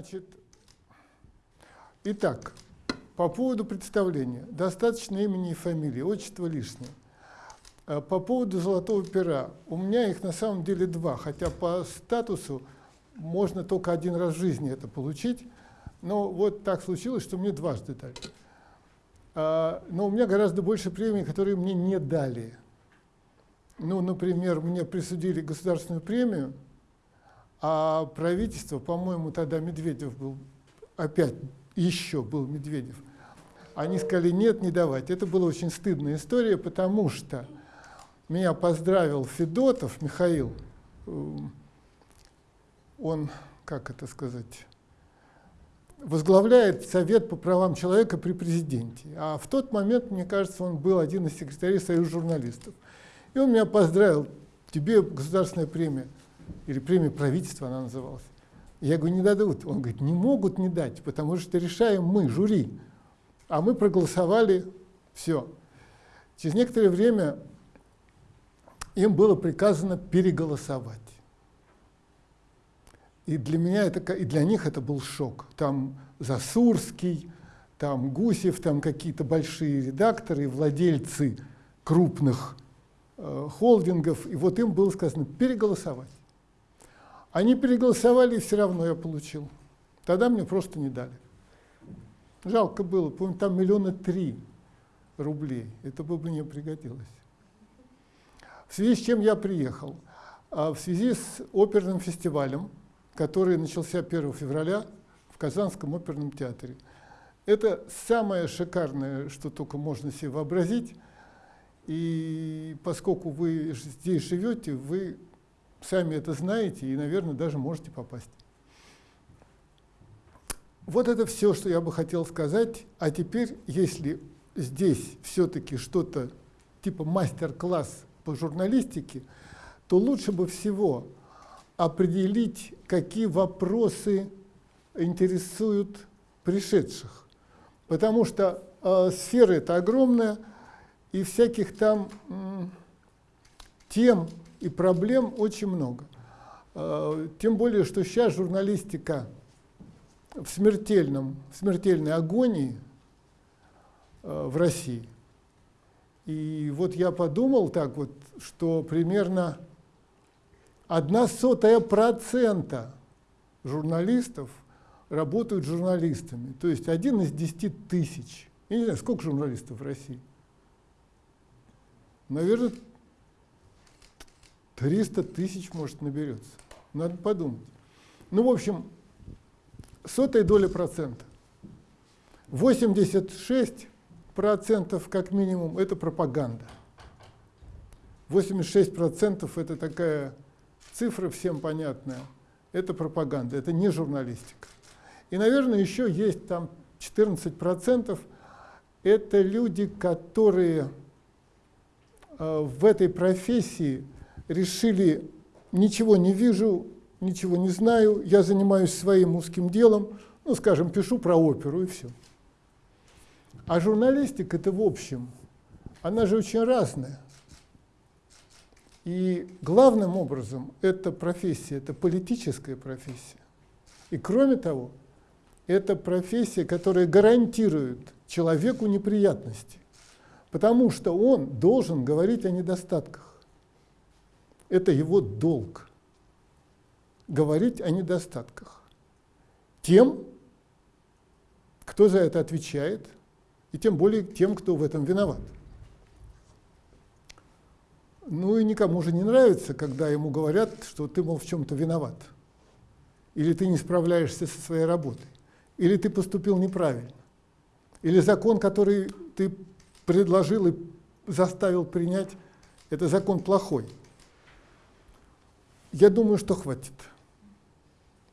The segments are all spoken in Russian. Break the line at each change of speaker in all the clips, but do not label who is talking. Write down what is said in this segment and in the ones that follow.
Значит, итак, по поводу представления. Достаточно имени и фамилии, отчество лишнее. А по поводу золотого пера. У меня их на самом деле два, хотя по статусу можно только один раз в жизни это получить. Но вот так случилось, что мне дважды дали. А, но у меня гораздо больше премий, которые мне не дали. Ну, например, мне присудили государственную премию, а правительство, по-моему, тогда Медведев был, опять еще был Медведев, они сказали, нет, не давать. Это была очень стыдная история, потому что меня поздравил Федотов Михаил, эм, он, как это сказать, возглавляет Совет по правам человека при президенте. А в тот момент, мне кажется, он был один из секретарей Союза журналистов. И он меня поздравил, тебе государственная премия, или премия правительства она называлась. Я говорю, не дадут. Он говорит, не могут не дать, потому что решаем мы, жюри. А мы проголосовали, все. Через некоторое время им было приказано переголосовать. И для меня это, и для них это был шок. Там Засурский, там Гусев, там какие-то большие редакторы, владельцы крупных Э, холдингов, и вот им было сказано переголосовать. Они переголосовали, и все равно я получил. Тогда мне просто не дали. Жалко было, помню, там миллиона три рублей. Это бы мне пригодилось. В связи с чем я приехал? А в связи с оперным фестивалем, который начался 1 февраля в Казанском оперном театре. Это самое шикарное, что только можно себе вообразить. И поскольку вы здесь живете, вы сами это знаете и, наверное, даже можете попасть. Вот это все, что я бы хотел сказать. А теперь, если здесь все-таки что-то типа мастер-класс по журналистике, то лучше бы всего определить, какие вопросы интересуют пришедших. Потому что э, сфера это огромная, и всяких там тем и проблем очень много. А, тем более, что сейчас журналистика в, смертельном, в смертельной агонии а, в России. И вот я подумал так вот, что примерно одна сотая процента журналистов работают журналистами. То есть один из десяти тысяч. Я не знаю, сколько журналистов в России? наверное, 300 тысяч, может, наберется. Надо подумать. Ну, в общем, сотая доля процента. 86 процентов, как минимум, это пропаганда. 86 процентов это такая цифра всем понятная. Это пропаганда, это не журналистика. И, наверное, еще есть там 14 процентов. Это люди, которые Э, в этой профессии решили, ничего не вижу, ничего не знаю, я занимаюсь своим узким делом, ну, скажем, пишу про оперу и все. А журналистика это в общем, она же очень разная. И главным образом эта профессия, это политическая профессия. И кроме того, это профессия, которая гарантирует человеку неприятности. Потому что он должен говорить о недостатках. Это его долг. Говорить о недостатках. Тем, кто за это отвечает, и тем более тем, кто в этом виноват. Ну и никому же не нравится, когда ему говорят, что ты, мол, в чем-то виноват. Или ты не справляешься со своей работой. Или ты поступил неправильно. Или закон, который ты предложил и заставил принять, это закон плохой. Я думаю, что хватит.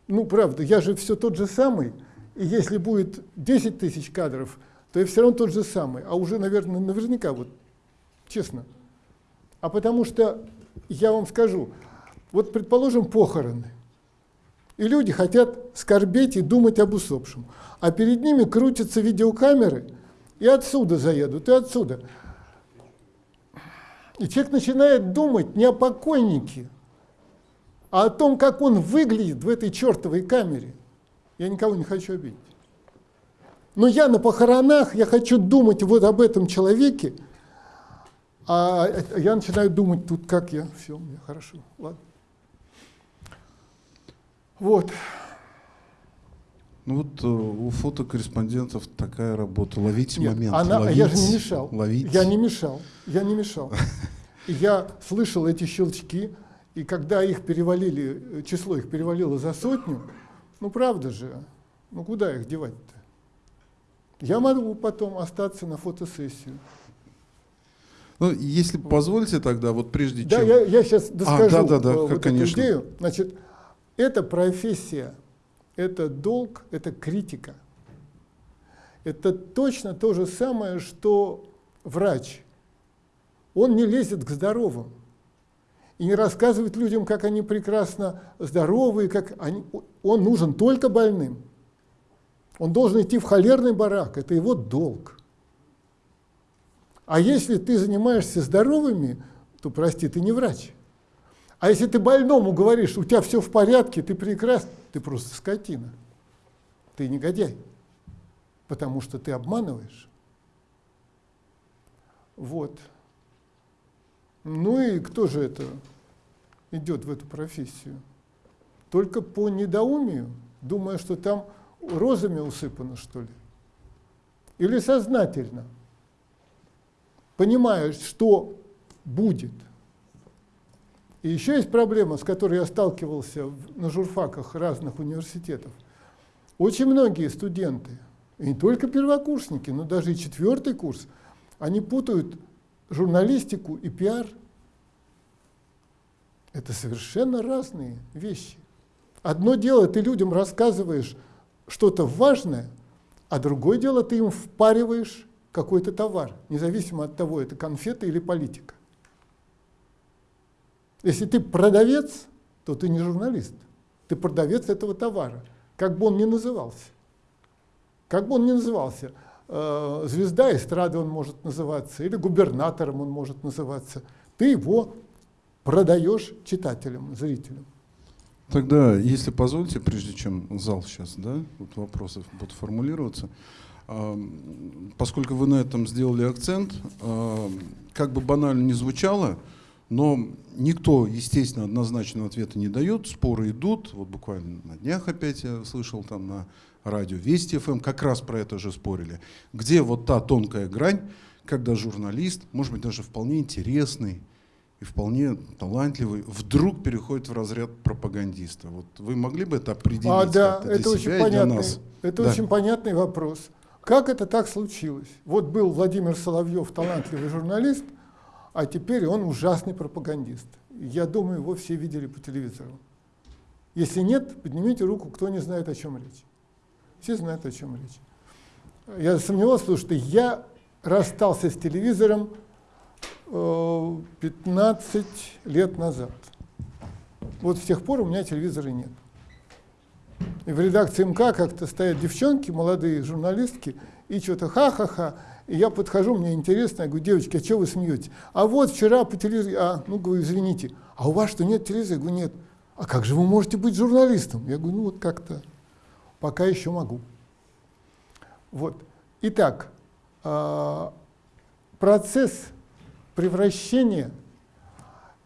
Ну, правда, я же все тот же самый, и если будет 10 тысяч кадров, то я все равно тот же самый, а уже, наверное, наверняка, вот, честно. А потому что, я вам скажу, вот, предположим, похороны, и люди хотят скорбеть и думать об усопшем, а перед ними крутятся видеокамеры – и отсюда заедут, и отсюда. И человек начинает думать не о покойнике, а о том, как он выглядит в этой чертовой камере. Я никого не хочу обидеть. Но я на похоронах, я хочу думать вот об этом человеке, а я начинаю думать тут, как я, все, мне хорошо, ладно. Вот.
Ну вот э, у фотокорреспондентов такая работа. Ловить
Нет,
момент.
Она,
ловить,
я же не мешал.
Ловить.
Я не мешал. Я не мешал. Я слышал эти щелчки, и когда их перевалили, число их перевалило за сотню, ну правда же, ну куда их девать-то? Я могу потом остаться на фотосессию.
Ну, если позволите тогда, вот прежде
да,
чем...
я, я сейчас доскажу
а, да, да, да,
вот
конечно.
эту идею. Значит, эта профессия, это долг, это критика. Это точно то же самое, что врач. Он не лезет к здоровым и не рассказывает людям, как они прекрасно здоровы, как они, он нужен только больным. Он должен идти в холерный барак, это его долг. А если ты занимаешься здоровыми, то, прости, ты не врач. А если ты больному говоришь, у тебя все в порядке, ты прекрасен, ты просто скотина. Ты негодяй. Потому что ты обманываешь. Вот. Ну и кто же это идет в эту профессию? Только по недоумию, думая, что там розами усыпано, что ли? Или сознательно, понимая, что будет. И еще есть проблема, с которой я сталкивался на журфаках разных университетов. Очень многие студенты, и не только первокурсники, но даже и четвертый курс, они путают журналистику и пиар. Это совершенно разные вещи. Одно дело, ты людям рассказываешь что-то важное, а другое дело, ты им впариваешь какой-то товар, независимо от того, это конфеты или политика. Если ты продавец, то ты не журналист. Ты продавец этого товара, как бы он ни назывался. Как бы он ни назывался. Э, звезда эстрады он может называться, или губернатором он может называться. Ты его продаешь читателям, зрителям.
Тогда, если позволите, прежде чем зал сейчас, да, вот вопросы будут формулироваться, поскольку вы на этом сделали акцент, как бы банально не звучало, но никто, естественно, однозначного ответа не дает, споры идут. Вот буквально на днях опять я слышал там на радио Вести ФМ, как раз про это же спорили. Где вот та тонкая грань, когда журналист, может быть, даже вполне интересный и вполне талантливый, вдруг переходит в разряд пропагандиста. Вот вы могли бы это определить?
А, да,
для
это
себя
очень понятный,
нас?
это
да.
очень понятный вопрос. Как это так случилось? Вот был Владимир Соловьев, талантливый журналист, а теперь он ужасный пропагандист. Я думаю, его все видели по телевизору. Если нет, поднимите руку, кто не знает, о чем речь. Все знают, о чем речь. Я сомневался, потому что я расстался с телевизором 15 э, лет назад. Вот с тех пор у меня телевизора нет. И в редакции МК как-то стоят девчонки, молодые журналистки, и что-то ха-ха-ха. И я подхожу, мне интересно, я говорю, девочки, а что вы смеетесь? А вот вчера по телевизору, а, ну, говорю, извините, а у вас что, нет телевизора? Я говорю, нет. А как же вы можете быть журналистом? Я говорю, ну, вот как-то, пока еще могу. Вот. Итак, а, процесс превращения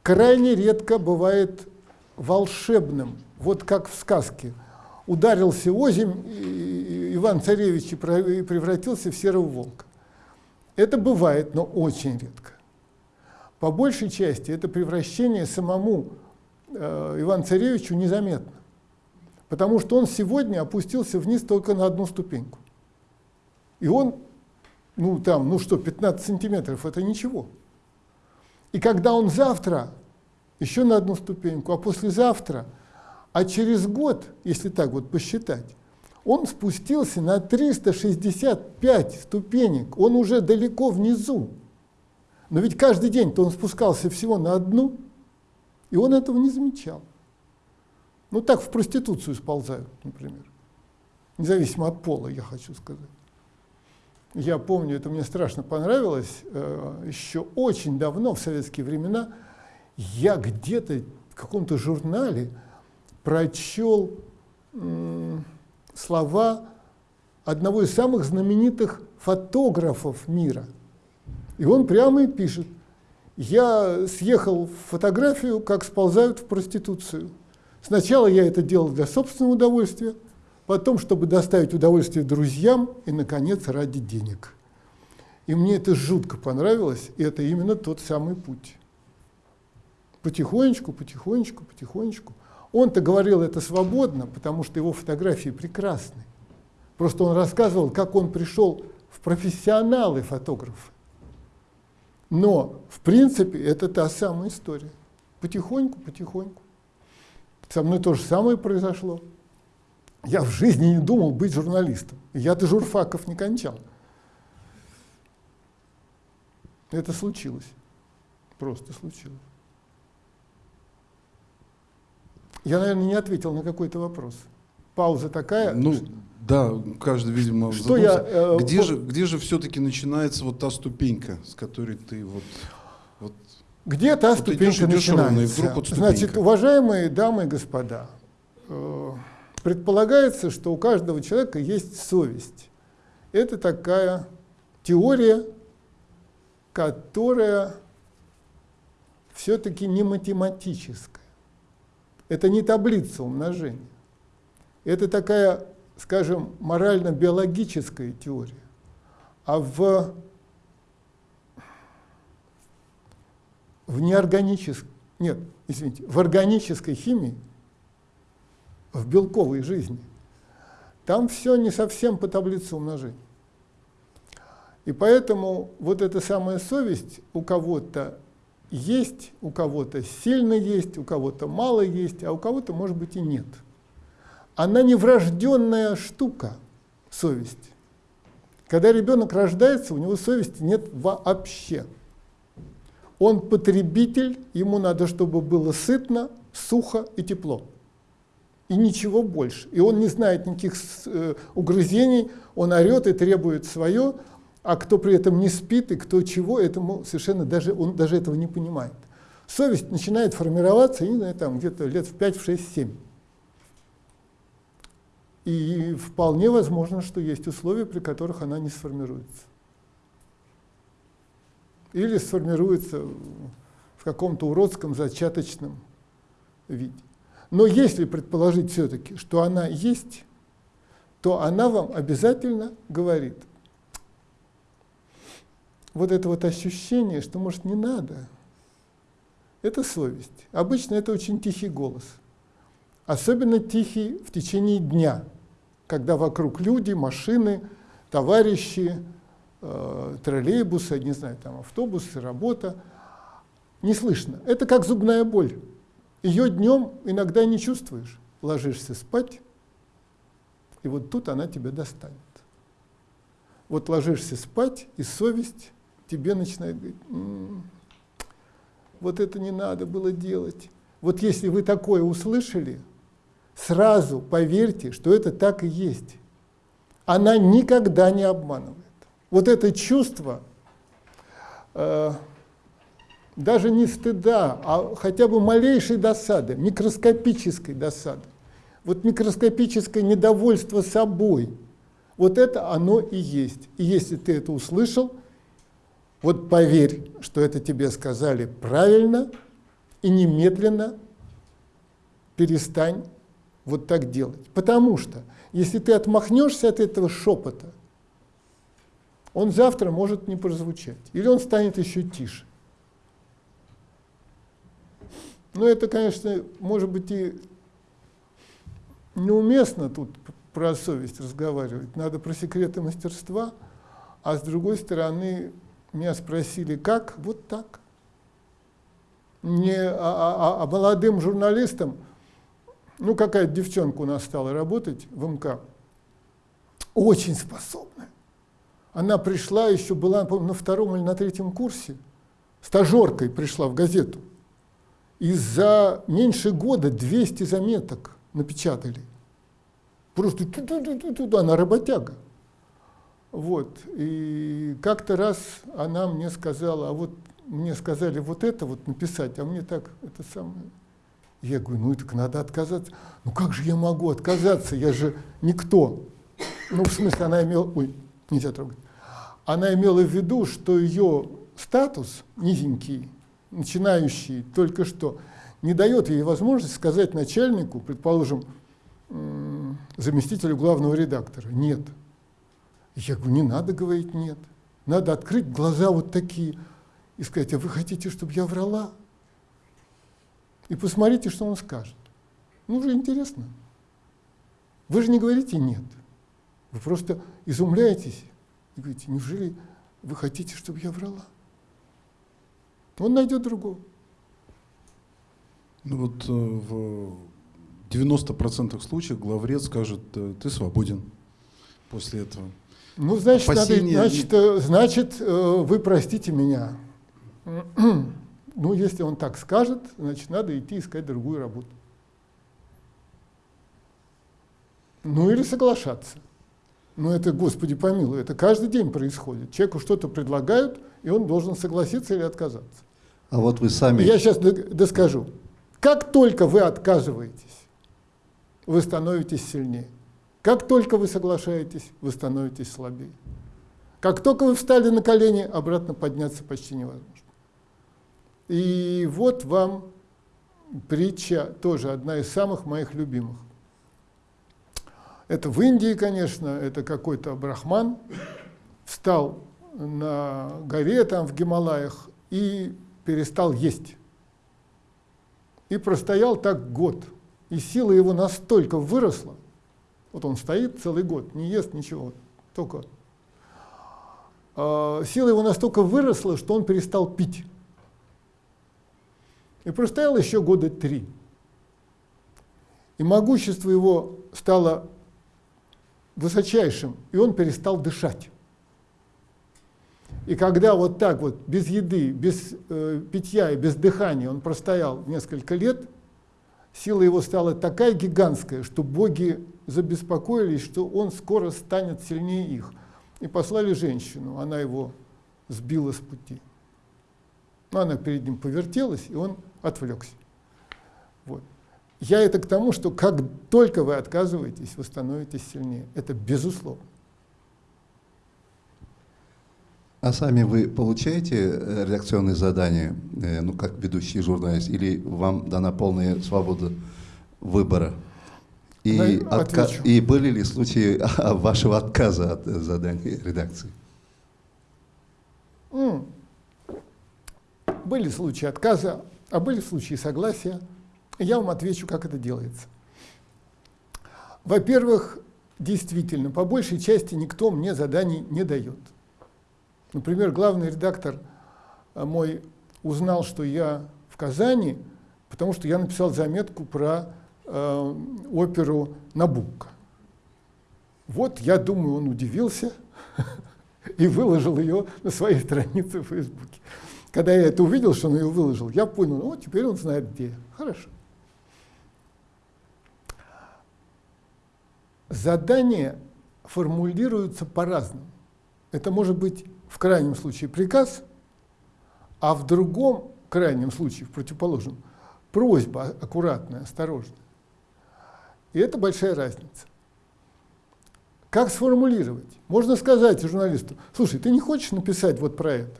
крайне редко бывает волшебным, вот как в сказке. Ударился озимь Иван-Царевич и превратился в серого волка. Это бывает, но очень редко. По большей части это превращение самому э, Ивану-Царевичу незаметно, потому что он сегодня опустился вниз только на одну ступеньку. И он, ну там, ну что, 15 сантиметров, это ничего. И когда он завтра еще на одну ступеньку, а послезавтра, а через год, если так вот посчитать, он спустился на 365 ступенек, он уже далеко внизу. Но ведь каждый день-то он спускался всего на одну, и он этого не замечал. Ну так в проституцию сползают, например. Независимо от пола, я хочу сказать. Я помню, это мне страшно понравилось, э, еще очень давно, в советские времена, я где-то в каком-то журнале прочел слова одного из самых знаменитых фотографов мира. И он прямо и пишет, я съехал в фотографию, как сползают в проституцию. Сначала я это делал для собственного удовольствия, потом, чтобы доставить удовольствие друзьям и, наконец, ради денег. И мне это жутко понравилось, и это именно тот самый путь. Потихонечку, потихонечку, потихонечку. Он-то говорил это свободно, потому что его фотографии прекрасны. Просто он рассказывал, как он пришел в профессионалы фотографы. Но, в принципе, это та самая история. Потихоньку, потихоньку. Со мной то же самое произошло. Я в жизни не думал быть журналистом. Я-то журфаков не кончал. Это случилось. Просто случилось. Я, наверное, не ответил на какой-то вопрос. Пауза такая.
Ну, да, каждый, видимо,
что я,
э, где, по... же, где же все-таки начинается вот та ступенька, с которой ты вот... вот
где та вот ступенька идешь, начинается? Вдруг вот Значит, уважаемые дамы и господа, э, предполагается, что у каждого человека есть совесть. Это такая теория, которая все-таки не математическая. Это не таблица умножения. Это такая, скажем, морально-биологическая теория. А в, в неорганической, нет, извините, в органической химии, в белковой жизни, там все не совсем по таблице умножения. И поэтому вот эта самая совесть у кого-то есть, у кого-то сильно есть, у кого-то мало есть, а у кого-то, может быть, и нет. Она не врожденная штука, совесть. Когда ребенок рождается, у него совести нет вообще. Он потребитель, ему надо, чтобы было сытно, сухо и тепло. И ничего больше. И он не знает никаких э, угрызений, он орет и требует свое, а кто при этом не спит и кто чего, этому совершенно даже, он даже этого не понимает. Совесть начинает формироваться, не знаю, там где-то лет в 5, в 6, 7. И вполне возможно, что есть условия, при которых она не сформируется. Или сформируется в каком-то уродском зачаточном виде. Но если предположить все-таки, что она есть, то она вам обязательно говорит – вот это вот ощущение, что, может, не надо, это совесть. Обычно это очень тихий голос. Особенно тихий в течение дня, когда вокруг люди, машины, товарищи, э, троллейбусы, не знаю, там автобусы, работа. Не слышно. Это как зубная боль. Ее днем иногда не чувствуешь. Ложишься спать, и вот тут она тебя достанет. Вот ложишься спать, и совесть тебе начинает говорить, м-м, вот это не надо было делать. Вот если вы такое услышали, сразу поверьте, что это так и есть. Она никогда не обманывает. Вот это чувство, э, даже не стыда, а хотя бы малейшей досады, микроскопической досады, вот микроскопическое недовольство собой, вот это оно и есть. И если ты это услышал, вот поверь, что это тебе сказали правильно, и немедленно перестань вот так делать. Потому что если ты отмахнешься от этого шепота, он завтра может не прозвучать, или он станет еще тише. Но это, конечно, может быть и неуместно тут про совесть разговаривать, надо про секреты мастерства, а с другой стороны, меня спросили, как? Вот так. Не, а, а, а, а молодым журналистам, ну какая-то девчонка у нас стала работать в МК, очень способная. Она пришла, еще была, помню, на втором или на третьем курсе, стажеркой пришла в газету. И за меньше года 200 заметок напечатали. Просто ту-ту-ту-ту, она работяга. Вот. И как-то раз она мне сказала, а вот мне сказали вот это вот написать, а мне так это самое Я говорю, ну так надо отказаться. Ну как же я могу отказаться? Я же никто. Ну, в смысле, она имела... Ой, нельзя трогать. Она имела в виду, что ее статус низенький, начинающий только что, не дает ей возможности сказать начальнику, предположим, заместителю главного редактора, нет. Я говорю, не надо говорить нет. Надо открыть глаза вот такие и сказать, а вы хотите, чтобы я врала? И посмотрите, что он скажет. Ну, уже интересно. Вы же не говорите «нет». Вы просто изумляетесь и говорите, неужели вы хотите, чтобы я врала? Он найдет другого.
Ну вот э, в 90% случаев главред скажет, э, ты свободен после этого.
Ну, значит, Опасения... надо, значит, э, значит, вы простите меня. Ну, если он так скажет, значит, надо идти искать другую работу. Ну, или соглашаться. Но это, Господи помилуй, это каждый день происходит. Человеку что-то предлагают, и он должен согласиться или отказаться.
А вот вы сами...
Я сейчас доскажу. Как только вы отказываетесь, вы становитесь сильнее. Как только вы соглашаетесь, вы становитесь слабее. Как только вы встали на колени, обратно подняться почти невозможно. И вот вам притча, тоже одна из самых моих любимых. Это в Индии, конечно, это какой-то брахман, встал на горе там в Гималаях и перестал есть. И простоял так год. И сила его настолько выросла, вот он стоит целый год, не ест ничего, только э, сила его настолько выросла, что он перестал пить. И простоял еще года три. И могущество его стало высочайшим, и он перестал дышать. И когда вот так вот, без еды, без э, питья и без дыхания он простоял несколько лет, сила его стала такая гигантская, что боги забеспокоились, что он скоро станет сильнее их. И послали женщину, она его сбила с пути. Но она перед ним повертелась, и он отвлекся. Я это к тому, что как только вы отказываетесь, вы становитесь сильнее. Это безусловно.
А сами вы получаете э, редакционные задания, э, ну, как ведущий журналист, или вам дана полная свобода выбора? И, отка... и были ли случаи вашего отказа от заданий редакции?
Были случаи отказа, а были случаи согласия. Я вам отвечу, как это делается. Во-первых, действительно, по большей части никто мне заданий не дает. Например, главный редактор э, мой узнал, что я в Казани, потому что я написал заметку про э, оперу Набукко. Вот, я думаю, он удивился и выложил ее на своей странице в Фейсбуке. Когда я это увидел, что он ее выложил, я понял, ну, теперь он знает где. Хорошо. Задания формулируются по-разному. Это может быть в крайнем случае приказ, а в другом крайнем случае, в противоположном, просьба аккуратная, осторожная. И это большая разница. Как сформулировать? Можно сказать журналисту, слушай, ты не хочешь написать вот про это?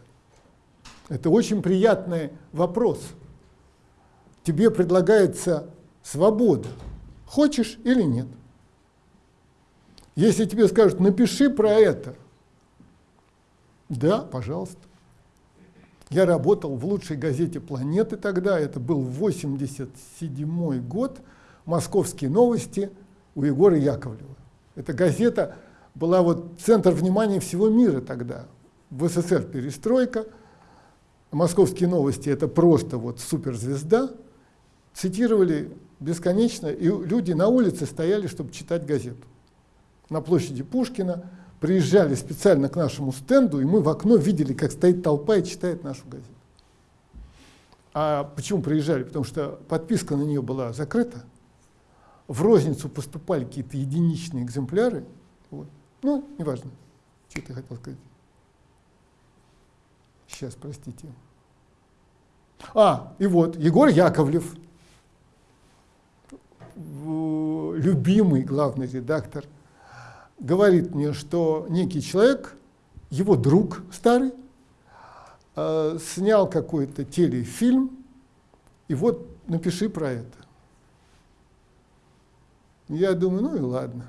Это очень приятный вопрос. Тебе предлагается свобода. Хочешь или нет? Если тебе скажут, напиши про это, да, пожалуйста. Я работал в лучшей газете планеты тогда, это был 87 год, «Московские новости» у Егора Яковлева. Эта газета была вот центр внимания всего мира тогда. В СССР перестройка, «Московские новости» — это просто вот суперзвезда. Цитировали бесконечно, и люди на улице стояли, чтобы читать газету. На площади Пушкина – приезжали специально к нашему стенду, и мы в окно видели, как стоит толпа и читает нашу газету. А почему приезжали? Потому что подписка на нее была закрыта. В розницу поступали какие-то единичные экземпляры. Вот. Ну, неважно, что ты хотел сказать. Сейчас, простите. А, и вот, Егор Яковлев. любимый главный редактор, говорит мне, что некий человек, его друг старый, э, снял какой-то телефильм, и вот напиши про это. Я думаю, ну и ладно.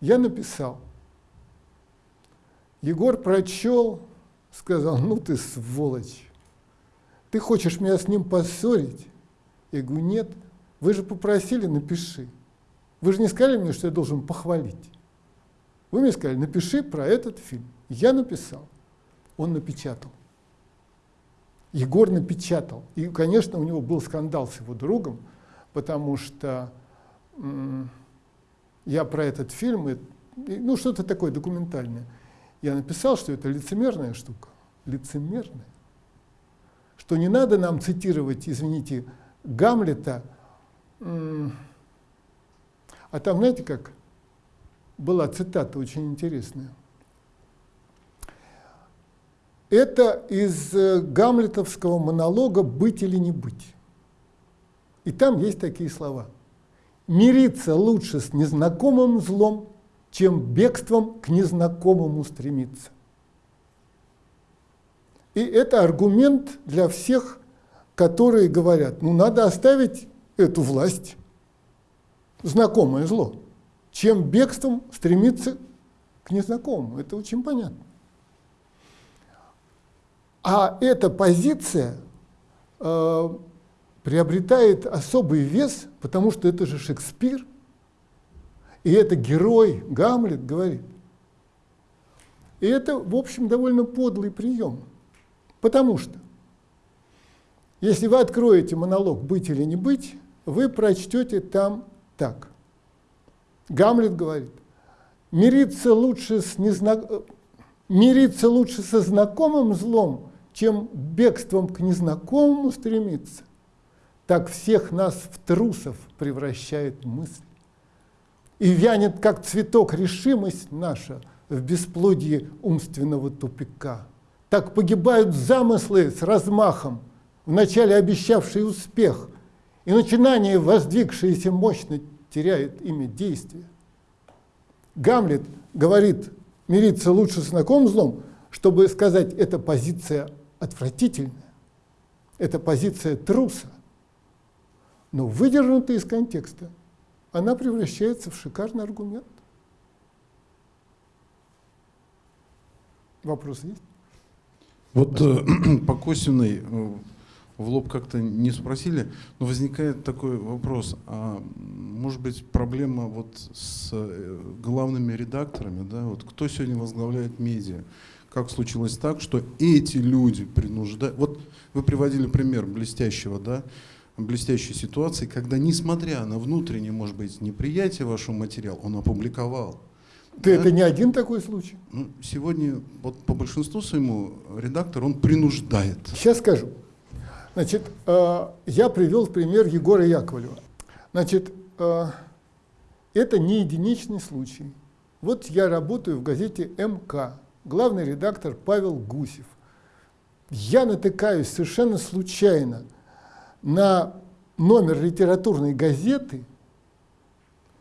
Я написал. Егор прочел, сказал, ну ты сволочь, ты хочешь меня с ним поссорить? Я говорю, нет, вы же попросили, напиши. Вы же не сказали мне, что я должен похвалить. Вы мне сказали, напиши про этот фильм. Я написал. Он напечатал. Егор напечатал. И, конечно, у него был скандал с его другом, потому что я про этот фильм, ну что-то такое документальное, я написал, что это лицемерная штука. Лицемерная. Что не надо нам цитировать, извините, Гамлета, а там, знаете, как была цитата очень интересная. Это из э, гамлетовского монолога «Быть или не быть». И там есть такие слова. «Мириться лучше с незнакомым злом, чем бегством к незнакомому стремиться». И это аргумент для всех, которые говорят, ну надо оставить эту власть, знакомое зло, чем бегством стремиться к незнакомому. Это очень понятно. А эта позиция э, приобретает особый вес, потому что это же Шекспир, и это герой, Гамлет говорит. И это, в общем, довольно подлый прием, потому что если вы откроете монолог «Быть или не быть», вы прочтете там так. Гамлет говорит, мириться лучше, с незнак... мириться лучше со знакомым злом, чем бегством к незнакомому стремиться. Так всех нас в трусов превращает мысль. И вянет, как цветок, решимость наша в бесплодии умственного тупика. Так погибают замыслы с размахом, вначале обещавшие успех, и начинание, воздвигшееся мощно, теряет имя действия. Гамлет говорит, мириться лучше с знакомым злом, чтобы сказать, эта позиция отвратительная, это позиция труса. Но выдернутая из контекста, она превращается в шикарный аргумент. Вопрос есть?
Вот э, по Косиной э, в лоб как-то не спросили, но возникает такой вопрос, а может быть проблема вот с э, главными редакторами, да, вот кто сегодня возглавляет медиа? Как случилось так, что эти люди принуждают, вот вы приводили пример блестящего, да, блестящей ситуации, когда несмотря на внутреннее, может быть, неприятие вашего материала, он опубликовал.
Ты да? это не один такой случай?
Ну, сегодня вот по большинству своему редактор, он принуждает.
Сейчас скажу. Значит, э, я привел пример Егора Яковлева. Значит, э, это не единичный случай. Вот я работаю в газете МК, главный редактор Павел Гусев. Я натыкаюсь совершенно случайно на номер литературной газеты,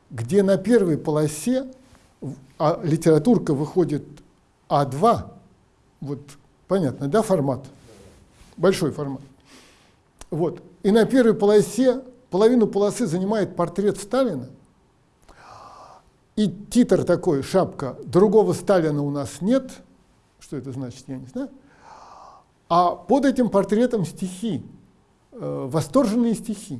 где на первой полосе, а литературка выходит А2, вот понятно, да, формат? Большой формат. Вот. И на первой полосе, половину полосы занимает портрет Сталина. И титр такой, шапка, другого Сталина у нас нет. Что это значит, я не знаю. А под этим портретом стихи, э, восторженные стихи.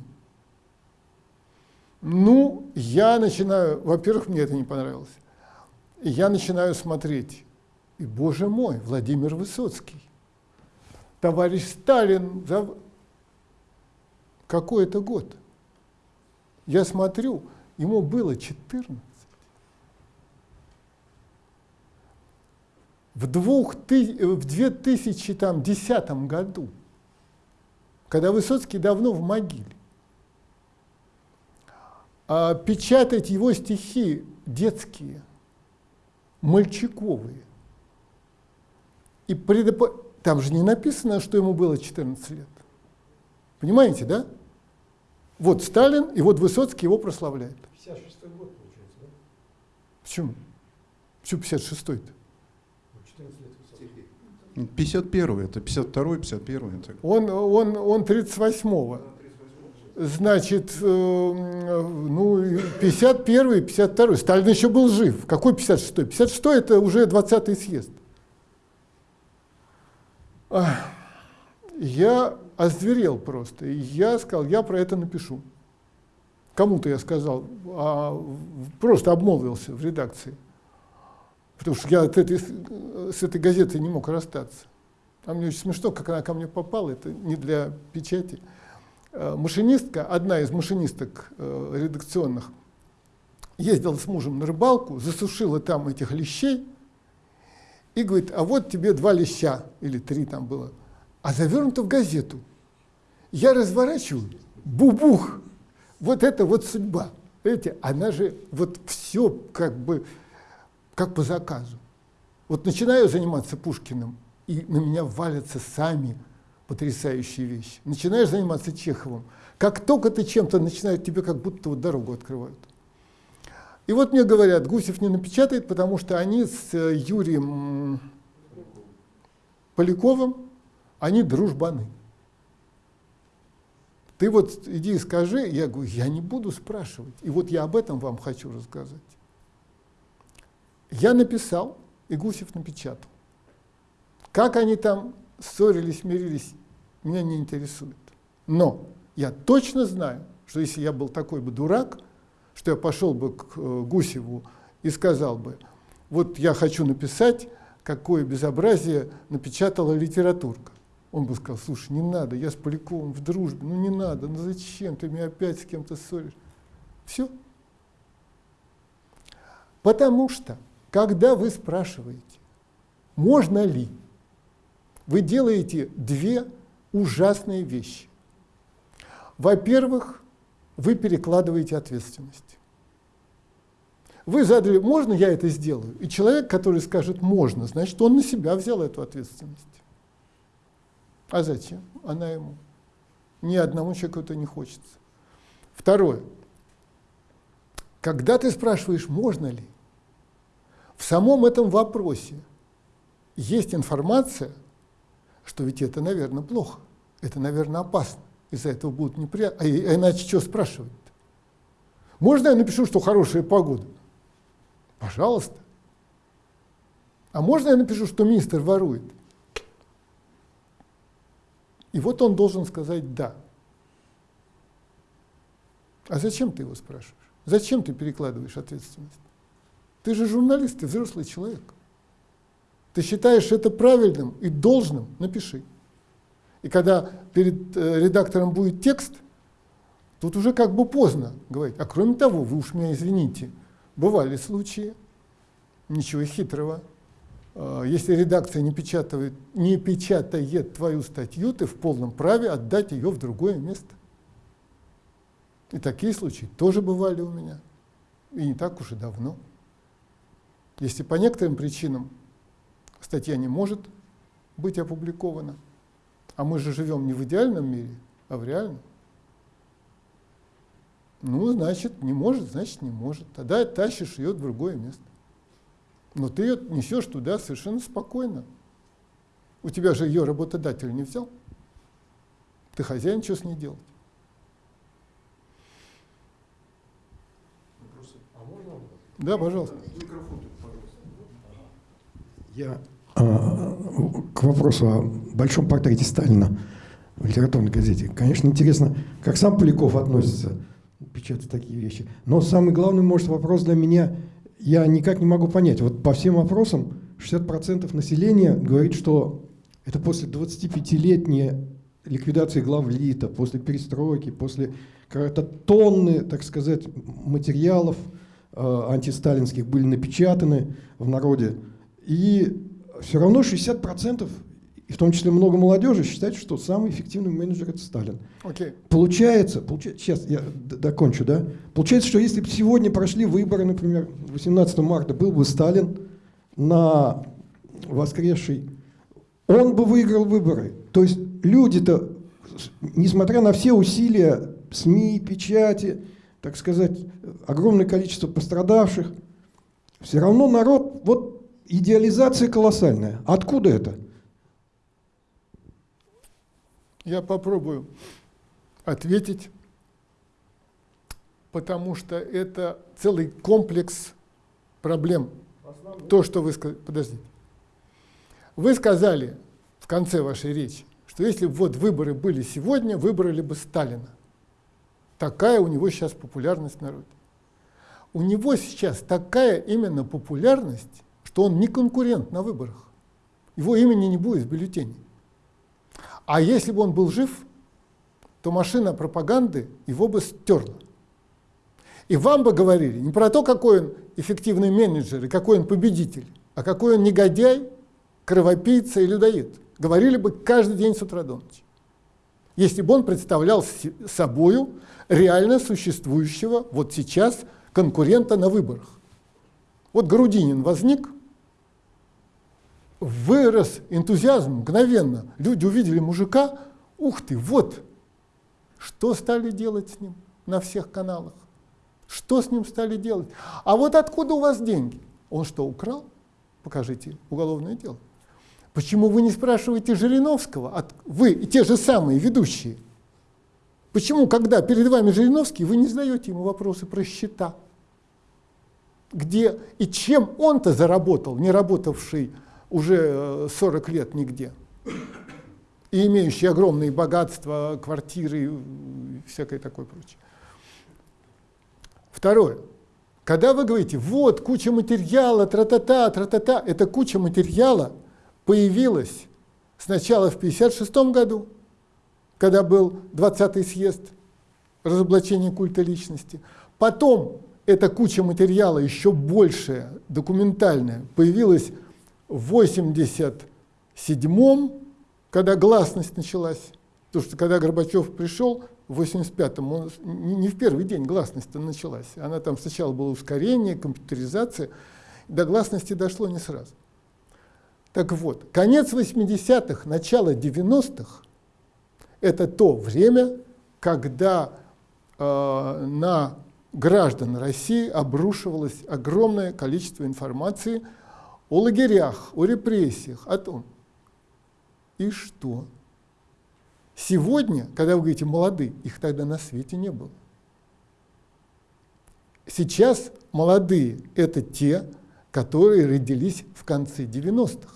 Ну, я начинаю, во-первых, мне это не понравилось. Я начинаю смотреть. И, боже мой, Владимир Высоцкий. Товарищ Сталин, какой это год? Я смотрю, ему было 14. В, двух, в 2010 году, когда Высоцкий давно в могиле, а печатать его стихи детские, мальчиковые, и предоп... там же не написано, что ему было 14 лет. Понимаете, да? Вот Сталин, и вот Высоцкий его прославляет.
56 год, получается, да?
Почему? Почему 56-й-то?
14 лет Высоцкий.
51 это 52 51 это.
Он, он, он 38-го. Значит, э, ну, 51 52 Сталин еще был жив. Какой 56-й? 56-й это уже 20-й съезд. Я озверел просто. И я сказал, я про это напишу. Кому-то я сказал, а просто обмолвился в редакции. Потому что я от этой, с этой газетой не мог расстаться. А мне очень смешно, как она ко мне попала, это не для печати. Э, машинистка, одна из машинисток э, редакционных, ездила с мужем на рыбалку, засушила там этих лещей и говорит, а вот тебе два леща, или три там было, а завернуто в газету. Я разворачиваю, бубух, вот это вот судьба. Видите, она же вот все как бы как по заказу. Вот начинаю заниматься Пушкиным, и на меня валятся сами потрясающие вещи. Начинаешь заниматься Чеховым. Как только ты чем-то начинаешь, тебе как будто вот дорогу открывают. И вот мне говорят, Гусев не напечатает, потому что они с э, Юрием Поляковым, они дружбаны. Ты вот иди и скажи, я говорю, я не буду спрашивать. И вот я об этом вам хочу рассказать. Я написал, и Гусев напечатал. Как они там ссорились, мирились, меня не интересует. Но я точно знаю, что если я был такой бы дурак, что я пошел бы к э, Гусеву и сказал бы, вот я хочу написать, какое безобразие напечатала литературка. Он бы сказал, слушай, не надо, я с Поляковым в дружбе, ну не надо, ну зачем, ты меня опять с кем-то ссоришь. Все. Потому что, когда вы спрашиваете, можно ли, вы делаете две ужасные вещи. Во-первых, вы перекладываете ответственность. Вы задали, можно я это сделаю? И человек, который скажет можно, значит, он на себя взял эту ответственность. А зачем? Она ему. Ни одному человеку это не хочется. Второе. Когда ты спрашиваешь, можно ли, в самом этом вопросе есть информация, что ведь это, наверное, плохо, это, наверное, опасно, из-за этого будут неприятности. А, а иначе что спрашивать? -то? Можно я напишу, что хорошая погода? Пожалуйста. А можно я напишу, что министр ворует? И вот он должен сказать «да». А зачем ты его спрашиваешь? Зачем ты перекладываешь ответственность? Ты же журналист, ты взрослый человек. Ты считаешь это правильным и должным, напиши. И когда перед э, редактором будет текст, тут уже как бы поздно говорить. А кроме того, вы уж меня извините, бывали случаи, ничего хитрого, если редакция не печатает, не печатает твою статью, ты в полном праве отдать ее в другое место. И такие случаи тоже бывали у меня. И не так уж и давно. Если по некоторым причинам статья не может быть опубликована, а мы же живем не в идеальном мире, а в реальном, ну, значит, не может, значит, не может. Тогда тащишь ее в другое место. Но ты ее несешь туда совершенно спокойно. У тебя же ее работодатель не взял. Ты хозяин, что с ней делать? Да, пожалуйста.
Я а, к вопросу о большом портрете Сталина в литературной газете. Конечно, интересно, как сам Поляков относится печатать такие вещи. Но самый главный, может, вопрос для меня – я никак не могу понять. Вот по всем вопросам 60% населения говорит, что это после 25-летней ликвидации главлита, после перестройки, после какой-то тонны, так сказать, материалов э, антисталинских были напечатаны в народе. И все равно 60% и в том числе много молодежи считает, что самый эффективный менеджер это Сталин.
Okay.
Получается, получается, сейчас я докончу, да? Получается, что если бы сегодня прошли выборы, например, 18 марта был бы Сталин на воскресший, он бы выиграл выборы. То есть люди-то, несмотря на все усилия СМИ, печати, так сказать, огромное количество пострадавших. Все равно народ, вот идеализация колоссальная. Откуда это?
Я попробую ответить, потому что это целый комплекс проблем. То, что вы сказали, подождите. Вы сказали в конце вашей речи, что если бы вот выборы были сегодня, выбрали бы Сталина. Такая у него сейчас популярность в народе. У него сейчас такая именно популярность, что он не конкурент на выборах. Его имени не будет в бюллетене. А если бы он был жив, то машина пропаганды его бы стерла. И вам бы говорили не про то, какой он эффективный менеджер и какой он победитель, а какой он негодяй, кровопийца и людоед. Говорили бы каждый день с утра до ночи. Если бы он представлял собою реально существующего вот сейчас конкурента на выборах. Вот Грудинин возник, вырос энтузиазм мгновенно. Люди увидели мужика, ух ты, вот, что стали делать с ним на всех каналах? Что с ним стали делать? А вот откуда у вас деньги? Он что, украл? Покажите уголовное дело. Почему вы не спрашиваете Жириновского? От, вы те же самые ведущие. Почему, когда перед вами Жириновский, вы не задаете ему вопросы про счета? Где и чем он-то заработал, не работавший уже 40 э, лет нигде? И имеющий огромные богатства, квартиры и всякое такое прочее. Второе. Когда вы говорите, вот куча материала, тра-та-та, тра-та-та, эта куча материала появилась сначала в 1956 году, когда был 20-й съезд разоблачения культа личности. Потом эта куча материала, еще большая, документальная, появилась в 87-м, когда гласность началась. Потому что когда Горбачев пришел, в 85-м, не в первый день гласность началась. Она там сначала было ускорение, компьютеризация, до гласности дошло не сразу. Так вот, конец 80-х, начало 90-х – это то время, когда э, на граждан России обрушивалось огромное количество информации о лагерях, о репрессиях, о том, и что – Сегодня, когда вы говорите молодые, их тогда на свете не было. Сейчас молодые – это те, которые родились в конце 90-х.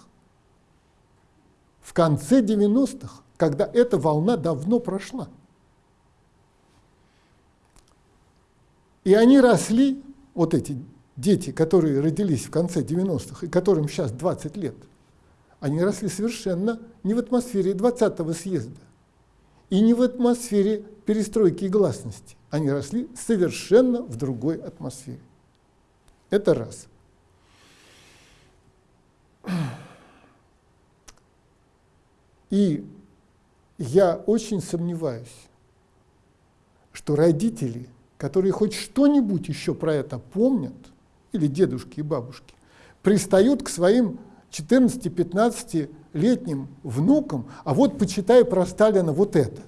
В конце 90-х, когда эта волна давно прошла. И они росли, вот эти дети, которые родились в конце 90-х и которым сейчас 20 лет, они росли совершенно не в атмосфере 20-го съезда, и не в атмосфере перестройки и гласности. Они росли совершенно в другой атмосфере. Это раз. И я очень сомневаюсь, что родители, которые хоть что-нибудь еще про это помнят, или дедушки и бабушки, пристают к своим 14-15-летним внукам, а вот почитай про Сталина вот это.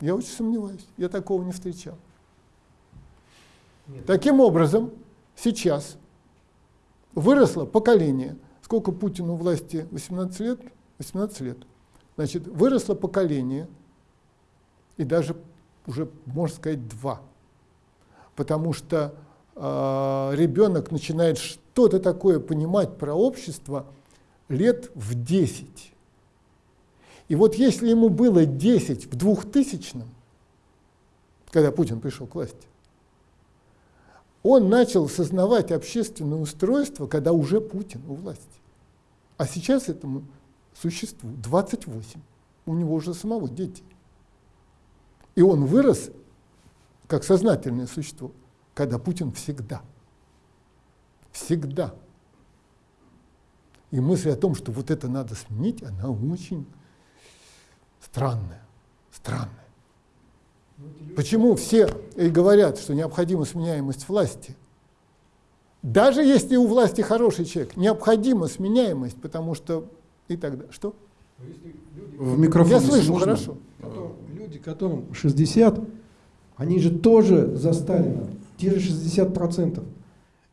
Я очень сомневаюсь, я такого не встречал. Нет. Таким образом, сейчас выросло поколение, сколько Путину власти, 18 лет? 18 лет. Значит, выросло поколение, и даже уже, можно сказать, два. Потому что ребенок начинает что-то такое понимать про общество лет в 10. И вот если ему было 10 в 2000 когда Путин пришел к власти, он начал сознавать общественное устройство, когда уже Путин у власти. А сейчас этому существу 28. У него уже самого дети. И он вырос как сознательное существо, когда Путин всегда – Всегда. И мысль о том, что вот это надо сменить, она очень странная. Странная. Почему все и говорят, что необходима сменяемость власти? Даже если у власти хороший человек, необходима сменяемость, потому что и тогда. Что?
В микрофон.
Я слышу, можно? хорошо.
Люди, которым 60, Они же тоже за Сталина, те же 60%.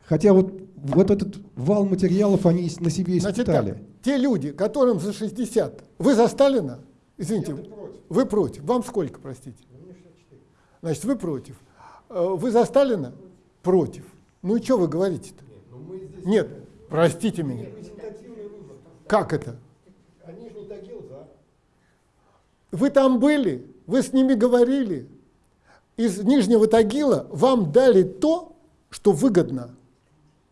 Хотя вот вот этот вал материалов они на себе испытали. Значит,
так, те люди, которым за 60, вы за Сталина? Извините, против. вы против. Вам сколько, простите? Значит, вы против. Э, вы за Сталина? Против. Ну и что вы говорите-то? Нет, ну Нет, простите меня. Как это? Они же не Тагил за. Вы там были, вы с ними говорили. Из Нижнего Тагила вам дали то, что выгодно.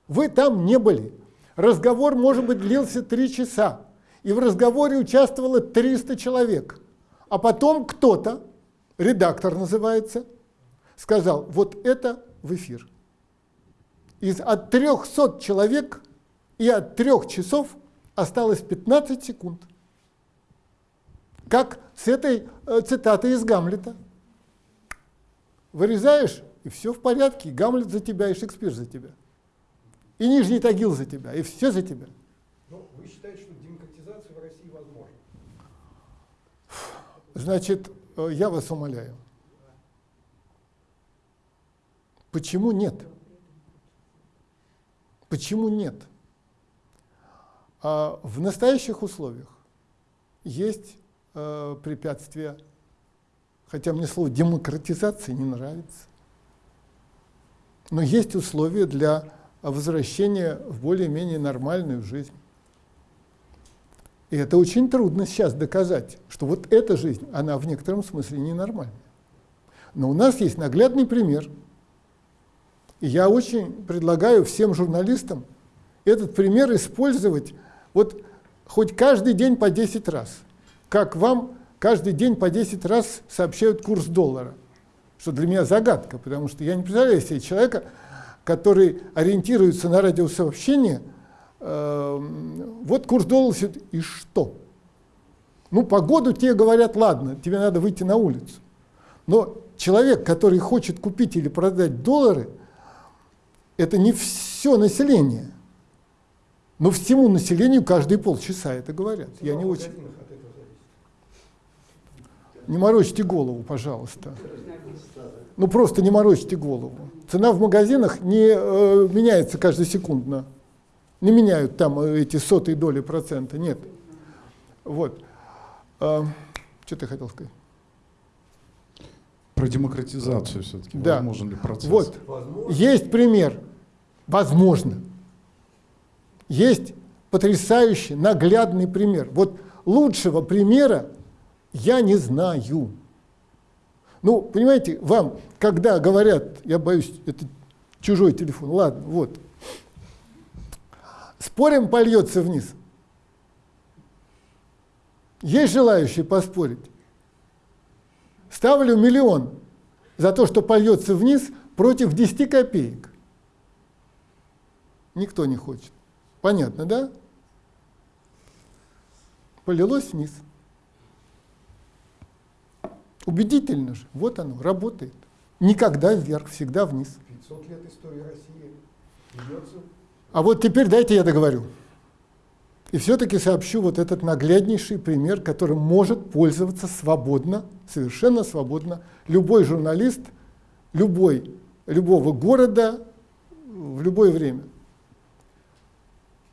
Вы там не были. Разговор, может быть, длился три часа. И в разговоре участвовало 300 человек. А потом кто-то, редактор называется, сказал, вот это в эфир. Из от 300 человек и от трех часов осталось 15 секунд. Как с этой э, цитатой из Гамлета. Вырезаешь, и все в порядке, и Гамлет за тебя, и Шекспир за тебя. И Нижний Тагил за тебя, и все за тебя.
Но вы считаете, что демократизация в России возможна?
Значит, э, я вас умоляю. Почему нет? Почему нет? А в настоящих условиях есть э, препятствия, хотя мне слово демократизация не нравится, но есть условия для возвращения в более-менее нормальную жизнь. И это очень трудно сейчас доказать, что вот эта жизнь, она в некотором смысле ненормальная. Но у нас есть наглядный пример – и я очень предлагаю всем журналистам этот пример использовать вот хоть каждый день по 10 раз. Как вам каждый день по 10 раз сообщают курс доллара. Что для меня загадка, потому что я не представляю себе человека, который ориентируется на радиосообщение, э, вот курс доллара, и что? Ну, погоду тебе говорят, ладно, тебе надо выйти на улицу. Но человек, который хочет купить или продать доллары – это не все население. Но всему населению каждые полчаса это говорят. Я не очень... Не морочьте голову, пожалуйста. Ну просто не морочьте голову. Цена в магазинах не э, меняется каждосекундно. Не меняют там э, эти сотые доли процента, нет. Вот. А, что ты хотел сказать?
Про демократизацию все-таки.
Да. Возможен ли процесс? Вот. Возможно. Есть пример. Возможно. Есть потрясающий, наглядный пример. Вот лучшего примера я не знаю. Ну, понимаете, вам, когда говорят, я боюсь, это чужой телефон, ладно, вот. Спорим, польется вниз. Есть желающие поспорить? Ставлю миллион за то, что польется вниз против 10 копеек. Никто не хочет. Понятно, да? Полилось вниз. Убедительно же. Вот оно, работает. Никогда вверх, всегда вниз. 500 лет истории России ведется. А вот теперь дайте я договорю. И все-таки сообщу вот этот нагляднейший пример, которым может пользоваться свободно, совершенно свободно любой журналист, любой, любого города в любое время.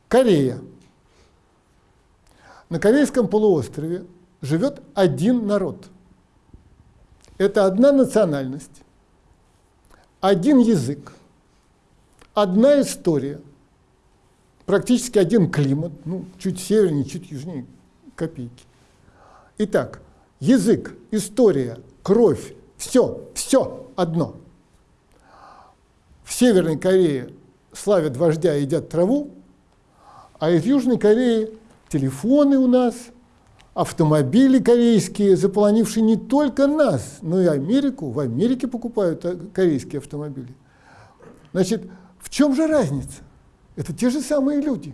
Корея. На Корейском полуострове живет один народ. Это одна национальность, один язык, одна история – практически один климат, ну, чуть севернее, чуть южнее копейки. Итак, язык, история, кровь, все, все одно. В Северной Корее славят вождя едят траву, а из Южной Кореи телефоны у нас, автомобили корейские, заполонившие не только нас, но и Америку. В Америке покупают э, корейские автомобили. Значит, в чем же разница? Это те же самые люди.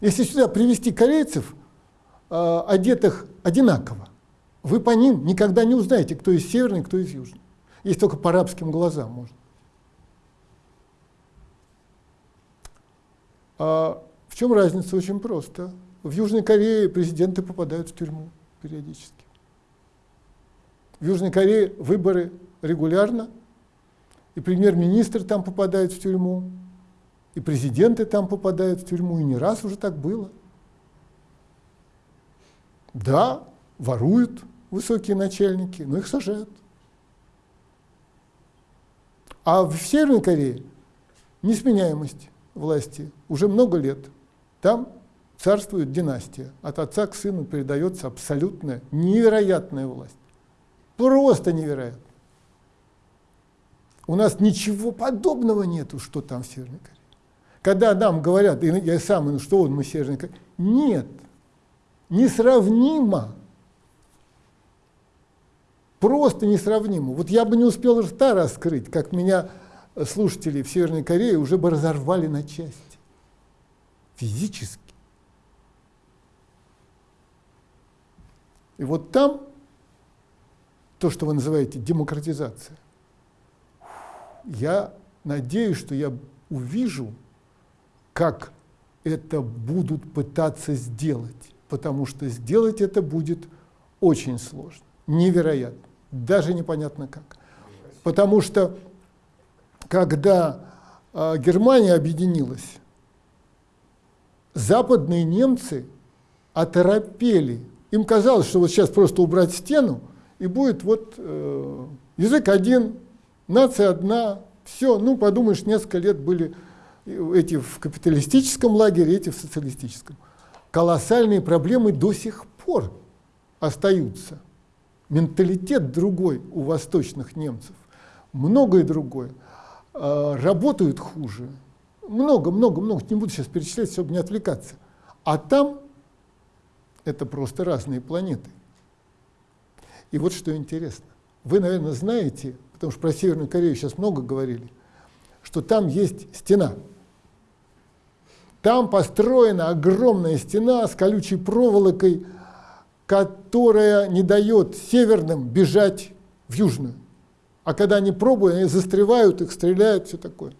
Если сюда привести корейцев, э, одетых одинаково, вы по ним никогда не узнаете, кто из северный, кто из южный. Есть только по арабским глазам можно. А в чем разница? Очень просто. В Южной Корее президенты попадают в тюрьму периодически. В Южной Корее выборы регулярно, и премьер-министр там попадает в тюрьму, и президенты там попадают в тюрьму, и не раз уже так было. Да, воруют высокие начальники, но их сажают. А в Северной Корее несменяемость власти уже много лет. Там царствует династия. От отца к сыну передается абсолютная, невероятная власть. Просто невероятно. У нас ничего подобного нету, что там в Северной Корее. Когда нам говорят, я сам, ну что он, мы Северной Корее, нет, несравнимо. Просто несравнимо. Вот я бы не успел рта раскрыть, как меня слушатели в Северной Корее уже бы разорвали на части. Физически. И вот там то, что вы называете демократизация, я надеюсь, что я увижу, как это будут пытаться сделать, потому что сделать это будет очень сложно, невероятно, даже непонятно как. Потому что когда э, Германия объединилась, западные немцы оторопели. Им казалось, что вот сейчас просто убрать стену, и будет вот э, язык один, нация одна, все, ну подумаешь, несколько лет были эти в капиталистическом лагере, эти в социалистическом. Колоссальные проблемы до сих пор остаются. Менталитет другой у восточных немцев, многое другое. Э, работают хуже. Много, много, много, не буду сейчас перечислять, чтобы не отвлекаться. А там это просто разные планеты. И вот что интересно. Вы, наверное, знаете, потому что про Северную Корею сейчас много говорили, что там есть стена. Там построена огромная стена с колючей проволокой, которая не дает северным бежать в южную. А когда они пробуют, они застревают, их стреляют, все такое.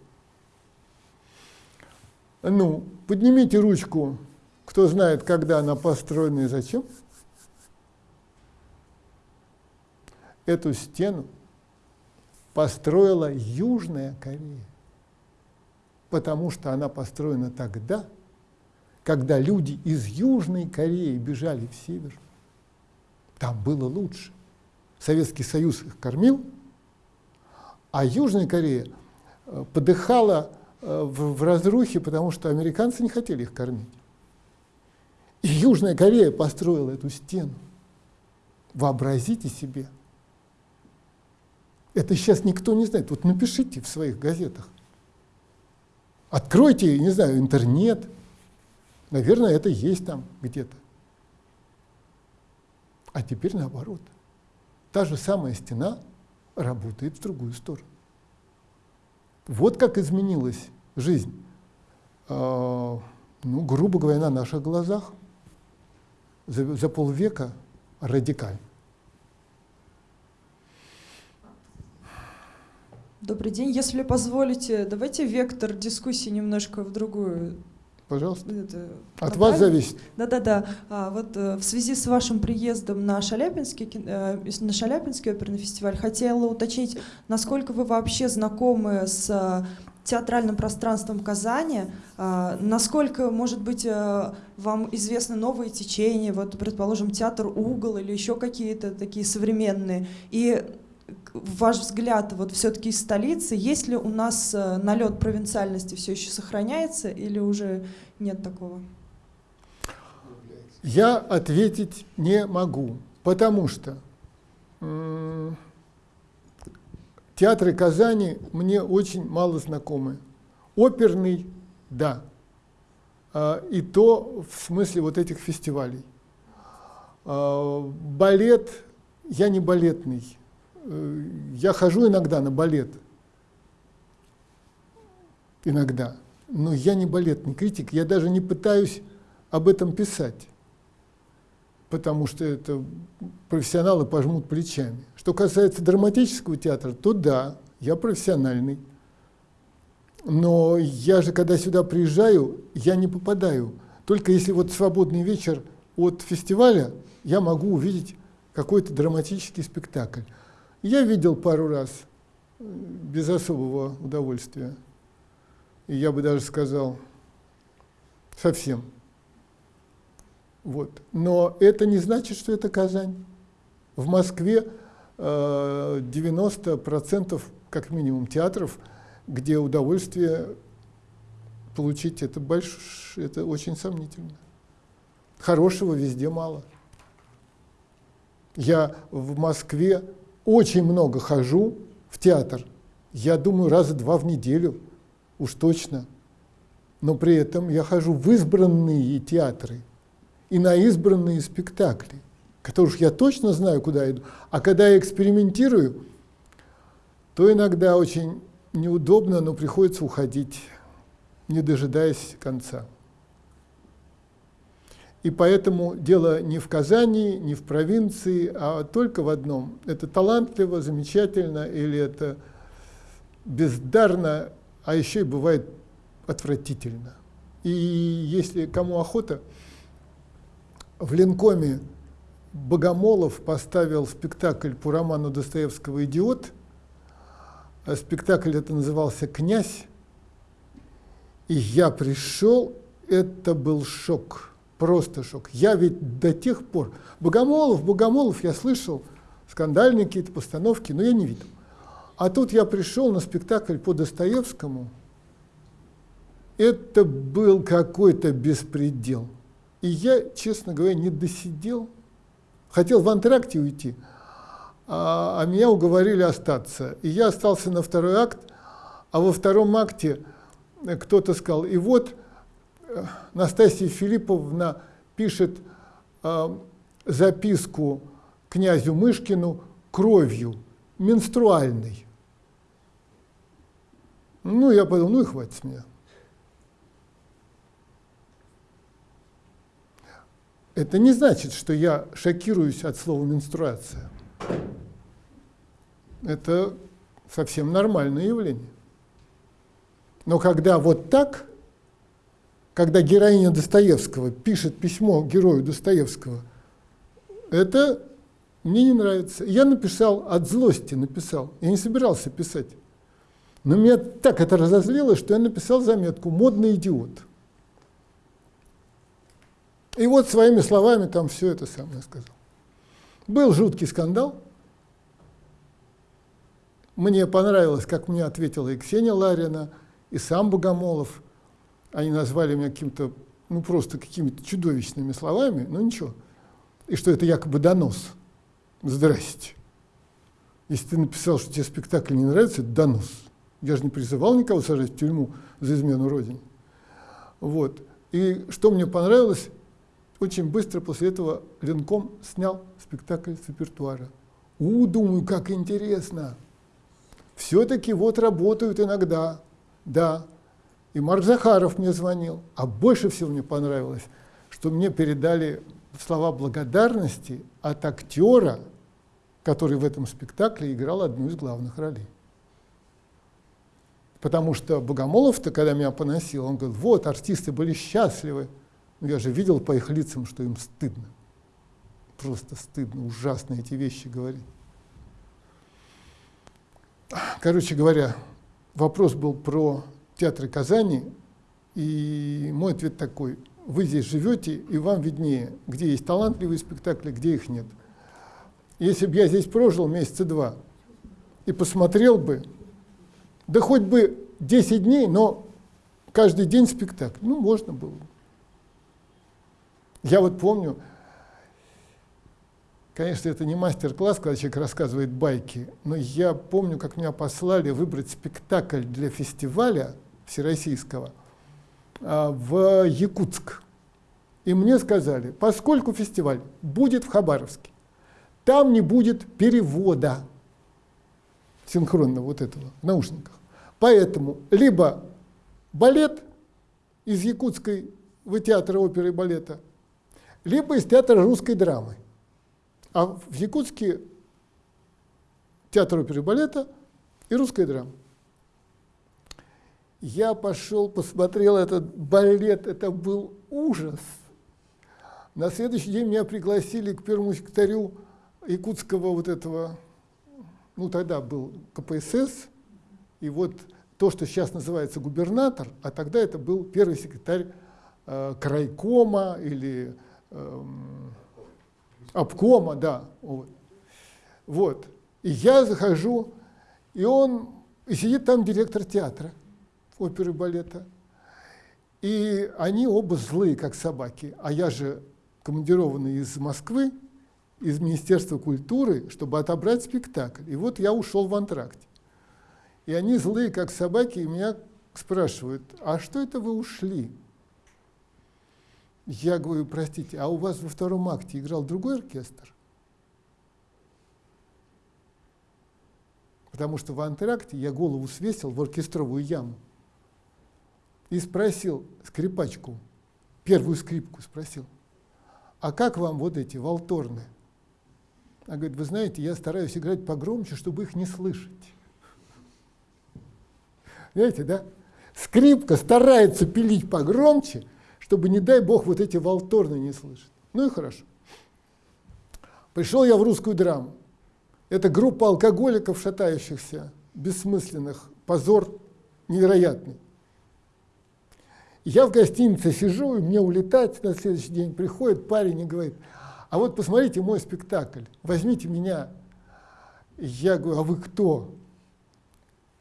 Ну, поднимите ручку, кто знает, когда она построена и зачем. Эту стену построила Южная Корея, потому что она построена тогда, когда люди из Южной Кореи бежали в Север. Там было лучше. Советский Союз их кормил, а Южная Корея э, подыхала э, в, в разрухе, потому что американцы не хотели их кормить. И Южная Корея построила эту стену. Вообразите себе. Это сейчас никто не знает. Вот напишите в своих газетах. Откройте, не знаю, интернет. Наверное, это есть там где-то. А теперь наоборот. Та же самая стена – работает в другую сторону. Вот как изменилась жизнь, э, ну, грубо говоря, на наших глазах за, за полвека радикально.
Добрый день. Если позволите, давайте вектор дискуссии немножко в другую
Пожалуйста. Это, От вас зависит.
Да-да-да. А, вот э, в связи с вашим приездом на Шаляпинский, э, на Шаляпинский оперный фестиваль хотела уточнить, насколько вы вообще знакомы с театральным пространством Казани, а, насколько, может быть, вам известны новые течения, вот, предположим, театр «Угол» или еще какие-то такие современные, и ваш взгляд, вот все-таки из столицы, есть ли у нас э, налет провинциальности все еще сохраняется или уже нет такого?
Я ответить не могу, потому что театры Казани мне очень мало знакомы. Оперный, да, а, и то в смысле вот этих фестивалей. А, балет, я не балетный, Э, я хожу иногда на балет, иногда, но я не балетный критик, я даже не пытаюсь об этом писать, потому что это профессионалы пожмут плечами. Что касается драматического театра, то да, я профессиональный. Но я же, когда сюда приезжаю, я не попадаю. Только если вот свободный вечер от фестиваля, я могу увидеть какой-то драматический спектакль. Я видел пару раз, э, без особого удовольствия. И я бы даже сказал, совсем. Вот. Но это не значит, что это Казань. В Москве э, 90% как минимум театров, где удовольствие получить это, больш... это очень сомнительно. Хорошего везде мало. Я в Москве очень много хожу в театр. Я думаю, раза два в неделю, уж точно. Но при этом я хожу в избранные театры и на избранные спектакли, которых я точно знаю, куда иду. А когда я экспериментирую, то иногда очень неудобно, но приходится уходить, не дожидаясь конца. И поэтому дело не в Казани, не в провинции, а только в одном. Это талантливо, замечательно, или это бездарно, а еще и бывает отвратительно. И если кому охота, в Ленкоме Богомолов поставил спектакль по роману Достоевского «Идиот». А спектакль это назывался «Князь». И я пришел, это был шок просто шок. Я ведь до тех пор... Богомолов, Богомолов, я слышал, скандальные какие-то постановки, но я не видел. А тут я пришел на спектакль по Достоевскому. Это был какой-то беспредел. И я, честно говоря, не досидел. Хотел в антракте уйти, а, а меня уговорили остаться. И я остался на второй акт, а во втором акте кто-то сказал, и вот Настасья Филипповна пишет э, записку князю Мышкину кровью, менструальной. Ну, я подумал, ну и хватит с меня. Это не значит, что я шокируюсь от слова менструация. Это совсем нормальное явление. Но когда вот так, когда героиня Достоевского пишет письмо герою Достоевского, это мне не нравится. Я написал от злости, написал. Я не собирался писать. Но меня так это разозлило, что я написал заметку «Модный идиот». И вот своими словами там все это самое сказал. Был жуткий скандал. Мне понравилось, как мне ответила и Ксения Ларина, и сам Богомолов – они назвали меня каким-то, ну просто какими-то чудовищными словами, но ничего. И что это якобы донос. Здрасте. Если ты написал, что тебе спектакль не нравится, это донос. Я же не призывал никого сажать в тюрьму за измену Родине. Вот. И что мне понравилось, очень быстро после этого Ленком снял спектакль с репертуара. У, думаю, как интересно. Все-таки вот работают иногда. Да, и Марк Захаров мне звонил. А больше всего мне понравилось, что мне передали слова благодарности от актера, который в этом спектакле играл одну из главных ролей. Потому что Богомолов-то, когда меня поносил, он говорит, вот, артисты были счастливы. Но я же видел по их лицам, что им стыдно. Просто стыдно, ужасно эти вещи говорить. Короче говоря, вопрос был про театре Казани, и мой ответ такой, вы здесь живете, и вам виднее, где есть талантливые спектакли, где их нет. Если бы я здесь прожил месяца два и посмотрел бы, да хоть бы 10 дней, но каждый день спектакль, ну, можно было. Я вот помню, Конечно, это не мастер-класс, когда человек рассказывает байки, но я помню, как меня послали выбрать спектакль для фестиваля всероссийского а, в Якутск. И мне сказали, поскольку фестиваль будет в Хабаровске, там не будет перевода синхронного вот этого в наушниках. Поэтому либо балет из Якутской в театра оперы и балета, либо из театра русской драмы. А в Якутске театр оперы и балета и русская драма. Я пошел, посмотрел этот балет, это был ужас. На следующий день меня пригласили к первому секретарю якутского вот этого ну тогда был КПСС, и вот то, что сейчас называется губернатор, а тогда это был первый секретарь э, крайкома или обкома, да. Вот. вот. И я захожу, и он, и сидит там директор театра, оперы и балета. И они оба злые, как собаки. А я же командированный из Москвы, из Министерства культуры, чтобы отобрать спектакль. И вот я ушел в антракте. И они злые, как собаки, и меня спрашивают, а что это вы ушли? Я говорю, простите, а у вас во втором акте играл другой оркестр? Потому что в антракте я голову свесил в оркестровую яму и спросил скрипачку, первую скрипку спросил, а как вам вот эти волторны? Она говорит, вы знаете, я стараюсь играть погромче, чтобы их не слышать. Знаете, да? Скрипка старается пилить погромче, чтобы, не дай бог, вот эти волторны не слышать. Ну и хорошо. Пришел я в русскую драму. Это группа алкоголиков, шатающихся, бессмысленных, позор невероятный. Я в гостинице сижу, и мне улетать на следующий день приходит парень и говорит, а вот посмотрите мой спектакль, возьмите меня. Я говорю, а вы кто?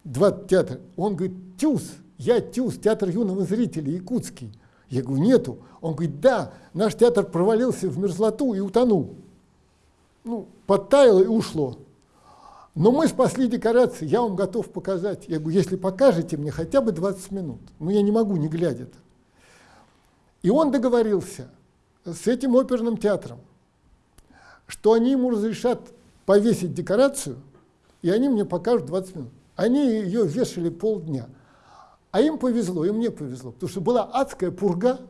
Два театра. Он говорит, ТЮЗ, я ТЮЗ, театр юного зрителя, якутский. Я говорю, нету. Он говорит, да, наш театр провалился в мерзлоту и утонул. Ну, подтаяло и ушло. Но мы спасли декорации, я вам готов показать. Я говорю, если покажете мне хотя бы 20 минут. Ну, я не могу, не глядя -то. И он договорился с этим оперным театром, что они ему разрешат повесить декорацию, и они мне покажут 20 минут. Они ее вешали полдня. А им повезло, и мне повезло, потому что была адская пурга,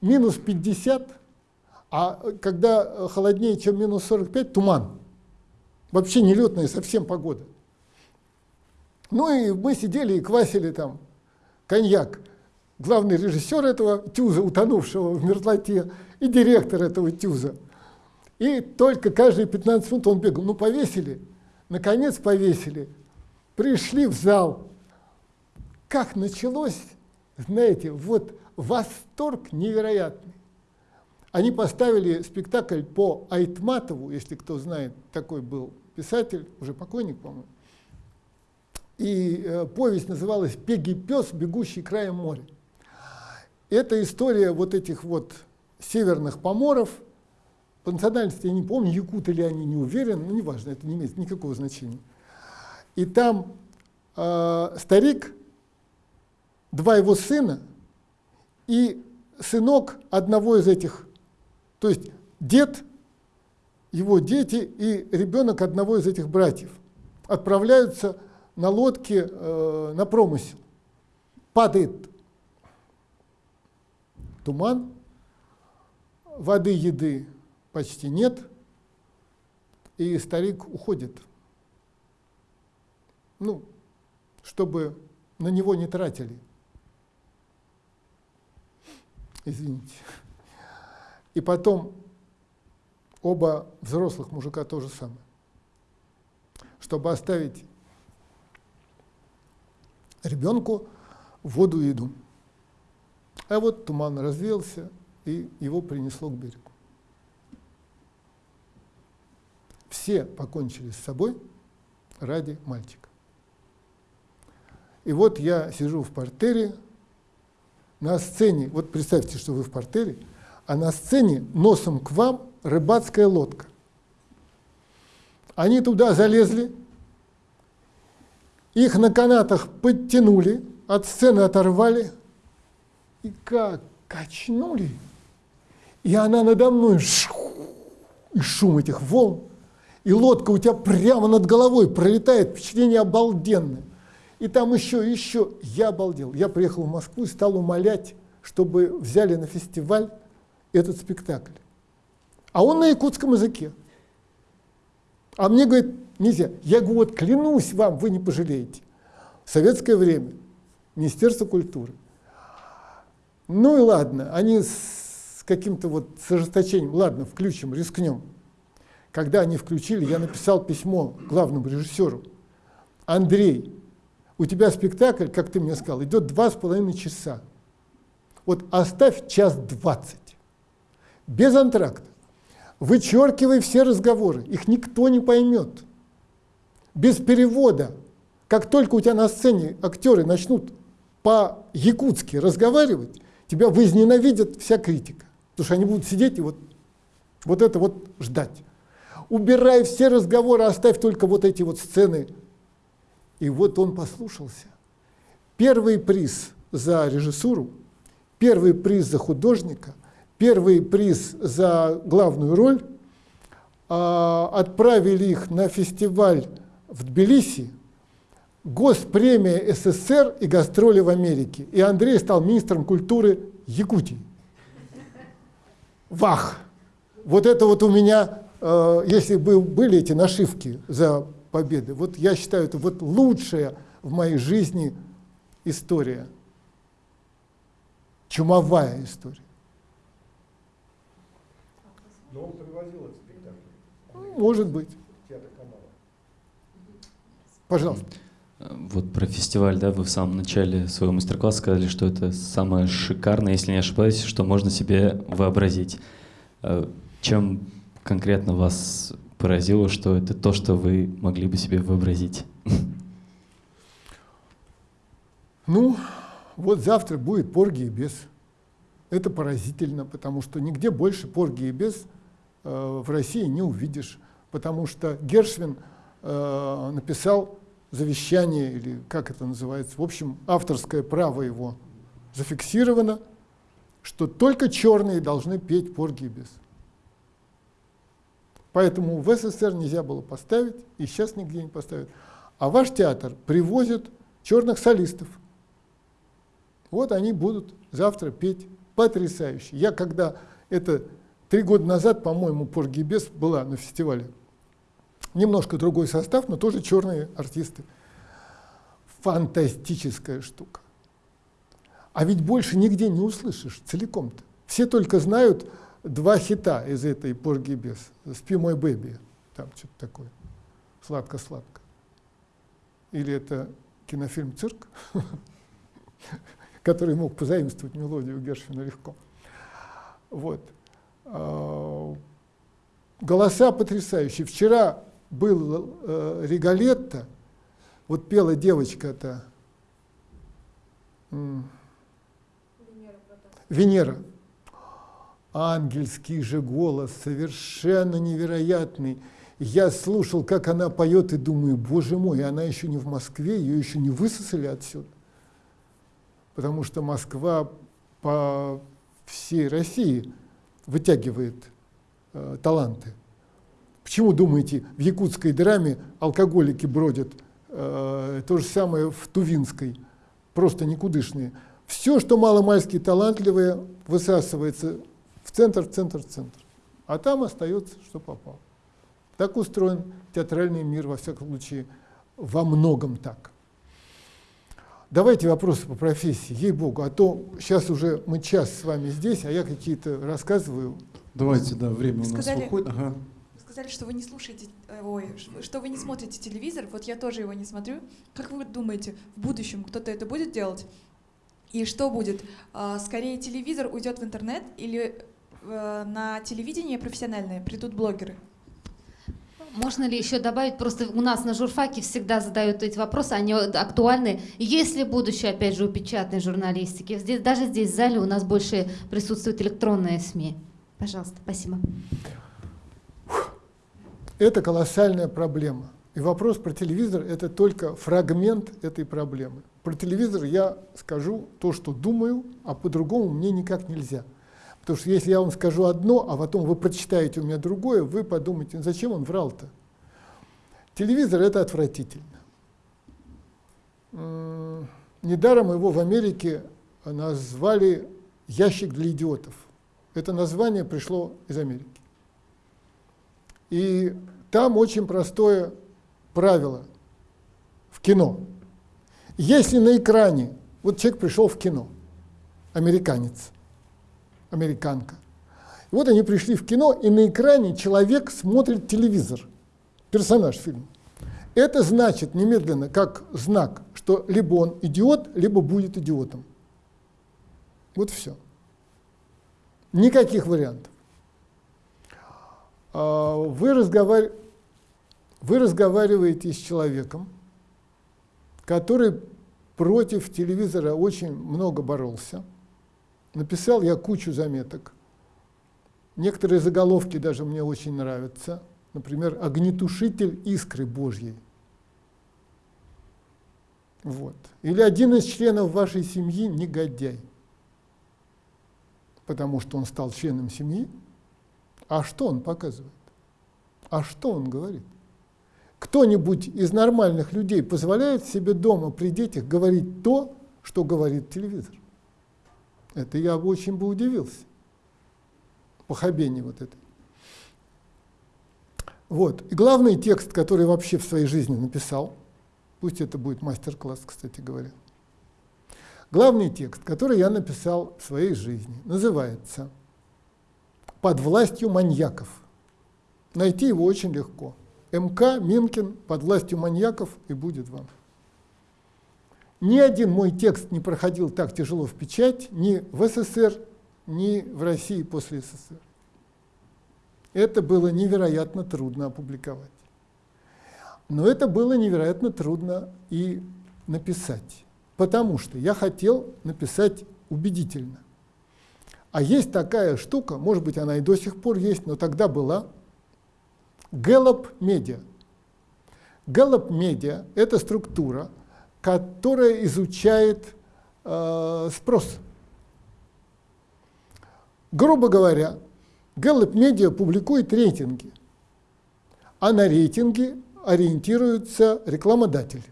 минус 50, а когда холоднее, чем минус 45, туман. Вообще нелетная совсем погода. Ну и мы сидели и квасили там коньяк. Главный режиссер этого тюза, утонувшего в мерзлоте, и директор этого тюза. И только каждые 15 минут он бегал. Ну, повесили. Наконец повесили. Пришли в зал. Как началось, знаете, вот восторг невероятный. Они поставили спектакль по Айтматову, если кто знает, такой был писатель, уже покойник, по-моему. И э, повесть называлась «Пеги пес, бегущий краем моря». Это история вот этих вот северных поморов. По национальности я не помню, якуты ли они, не уверен, но неважно, это не имеет никакого значения. И там э, старик, два его сына и сынок одного из этих, то есть дед его дети и ребенок одного из этих братьев отправляются на лодке э, на промысел. Падает туман, воды, еды почти нет, и старик уходит. Ну, чтобы на него не тратили. Извините. И потом оба взрослых мужика то же самое. Чтобы оставить ребенку воду и еду. А вот туман развеялся, и его принесло к берегу. Все покончили с собой ради мальчика. И вот я сижу в портере, на сцене, вот представьте, что вы в портере, а на сцене носом к вам рыбацкая лодка. Они туда залезли, их на канатах подтянули, от сцены оторвали, и как качнули, и она надо мной, и шум этих волн, и лодка у тебя прямо над головой пролетает, впечатление обалденное. И там еще, еще, я обалдел. Я приехал в Москву и стал умолять, чтобы взяли на фестиваль этот спектакль. А он на якутском языке. А мне говорит, нельзя. Я говорю, вот клянусь вам, вы не пожалеете. В советское время, Министерство культуры. Ну и ладно, они с каким-то вот с ожесточением, ладно, включим, рискнем. Когда они включили, я написал письмо главному режиссеру. Андрей, у тебя спектакль, как ты мне сказал, идет два с половиной часа. Вот оставь час двадцать. Без антракта. Вычеркивай все разговоры, их никто не поймет. Без перевода. Как только у тебя на сцене актеры начнут по-якутски разговаривать, тебя возненавидят вся критика. Потому что они будут сидеть и вот, вот это вот ждать. Убирай все разговоры, оставь только вот эти вот сцены. И вот он послушался. Первый приз за режиссуру, первый приз за художника, первый приз за главную роль. А, отправили их на фестиваль в Тбилиси, Госпремия СССР и гастроли в Америке. И Андрей стал министром культуры Якутии. Вах! Вот это вот у меня, э, если бы были эти нашивки за победы, вот я считаю, это вот лучшая в моей жизни история. Чумовая история.
Но он привозил этот спектакль.
Может быть. Пожалуйста.
Вот про фестиваль, да, вы в самом начале своего мастер-класса сказали, что это самое шикарное, если не ошибаюсь, что можно себе вообразить. Э, чем конкретно вас поразило, что это то, что вы могли бы себе вообразить?
Ну, вот завтра будет Порги и Бес. Это поразительно, потому что нигде больше Порги и Бес э, в России не увидишь. Потому что Гершвин э, написал завещание, или как это называется, в общем, авторское право его зафиксировано, что только черные должны петь Порги и Бес. Поэтому в СССР нельзя было поставить, и сейчас нигде не поставят. А ваш театр привозит черных солистов. Вот они будут завтра петь потрясающе. Я когда это три года назад, по-моему, Поргибес была на фестивале. Немножко другой состав, но тоже черные артисты. Фантастическая штука. А ведь больше нигде не услышишь целиком-то. Все только знают два хита из этой Порги без. «Спи, мой бэби», там что-то такое, «Сладко-сладко». Или это кинофильм «Цирк», который мог позаимствовать мелодию Гершвина легко. Вот. А, голоса потрясающие. Вчера был э, Регалетто, вот пела девочка-то, Венера ангельский же голос, совершенно невероятный. Я слушал, как она поет, и думаю, боже мой, она еще не в Москве, ее еще не высосали отсюда. Потому что Москва по всей России вытягивает э, таланты. Почему, думаете, в якутской драме алкоголики бродят? Э, то же самое в Тувинской, просто никудышные. Все, что маломальски талантливое, высасывается в центр, в центр, в центр. А там остается, что попало. Так устроен театральный мир, во всяком случае, во многом так. Давайте вопросы по профессии, ей-богу, а то сейчас уже мы час с вами здесь, а я какие-то рассказываю.
Давайте, да, время
вы
у нас
сказали,
выходит. Ага.
Вы сказали, что вы не слушаете, э, ой, что вы не смотрите телевизор, вот я тоже его не смотрю. Как вы думаете, в будущем кто-то это будет делать? И что будет? А, скорее телевизор уйдет в интернет или на телевидении профессиональное придут блогеры?
Можно ли еще добавить, просто у нас на журфаке всегда задают эти вопросы, они актуальны. Есть ли будущее, опять же, у печатной журналистики? Здесь, даже здесь, в зале, у нас больше присутствуют электронные СМИ. Пожалуйста, спасибо.
Это колоссальная проблема. И вопрос про телевизор – это только фрагмент этой проблемы. Про телевизор я скажу то, что думаю, а по-другому мне никак нельзя – Потому что если я вам скажу одно, а потом вы прочитаете у меня другое, вы подумаете, «Ну, зачем он врал-то? Телевизор – это отвратительно. Недаром его в Америке назвали «ящик для идиотов». Это название пришло из Америки. И там очень простое правило в кино. Если на экране, вот человек пришел в кино, американец – американка. Вот они пришли в кино, и на экране человек смотрит телевизор, персонаж фильма. Это значит немедленно, как знак, что либо он идиот, либо будет идиотом. Вот все. Никаких вариантов. А, вы, разговар... Вы разговариваете с человеком, который против телевизора очень много боролся. Написал я кучу заметок. Некоторые заголовки даже мне очень нравятся. Например, «Огнетушитель искры Божьей». Вот. Или один из членов вашей семьи негодяй, потому что он стал членом семьи. А что он показывает? А что он говорит? Кто-нибудь из нормальных людей позволяет себе дома при детях говорить то, что говорит телевизор? Это я бы очень бы удивился. Похабение вот это. Вот. И главный текст, который вообще в своей жизни написал, пусть это будет мастер-класс, кстати говоря. Главный текст, который я написал в своей жизни, называется «Под властью маньяков». Найти его очень легко. МК Минкин «Под властью маньяков» и будет вам. Ни один мой текст не проходил так тяжело в печать ни в СССР, ни в России после СССР. Это было невероятно трудно опубликовать. Но это было невероятно трудно и написать, потому что я хотел написать убедительно. А есть такая штука, может быть, она и до сих пор есть, но тогда была, Gallup Media. Gallup Media – это структура, которая изучает э, спрос. Грубо говоря, Gallup Media публикует рейтинги, а на рейтинги ориентируется рекламодатель.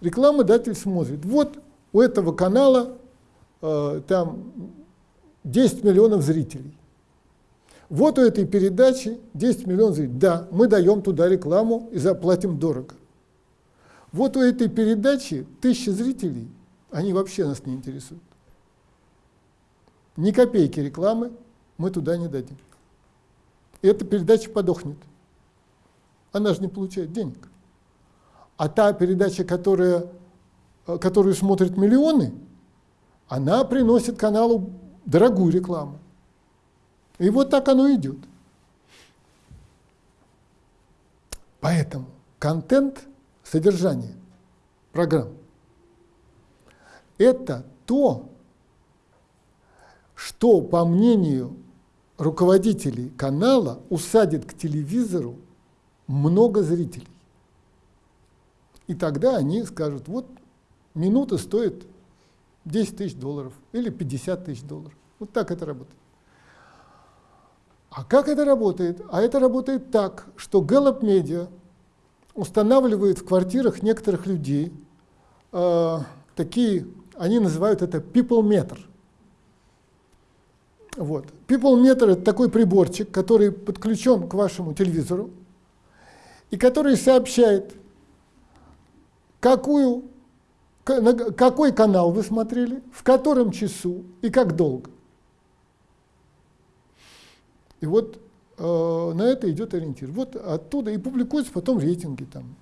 Рекламодатель смотрит, вот у этого канала э, там 10 миллионов зрителей. Вот у этой передачи 10 миллионов зрителей. Да, мы даем туда рекламу и заплатим дорого. Вот у этой передачи тысяча зрителей, они вообще нас не интересуют. Ни копейки рекламы мы туда не дадим. И эта передача подохнет она же не получает денег. А та передача, которая, э, которую смотрят миллионы, она приносит каналу дорогую рекламу. И вот так оно идет. Поэтому контент, содержание программ – это то, что, по мнению руководителей канала, усадит к телевизору много зрителей. И тогда они скажут, вот минута стоит 10 тысяч долларов или 50 тысяч долларов. Вот так это работает. А как это работает? А это работает так, что Gallup Media устанавливает в квартирах некоторых людей э, такие, они называют это people meter. Вот. People meter это такой приборчик, который подключен к вашему телевизору, и который сообщает, какую, какой канал вы смотрели, в котором часу и как долго. И вот на это идет ориентир. Вот оттуда и публикуются потом рейтинги там.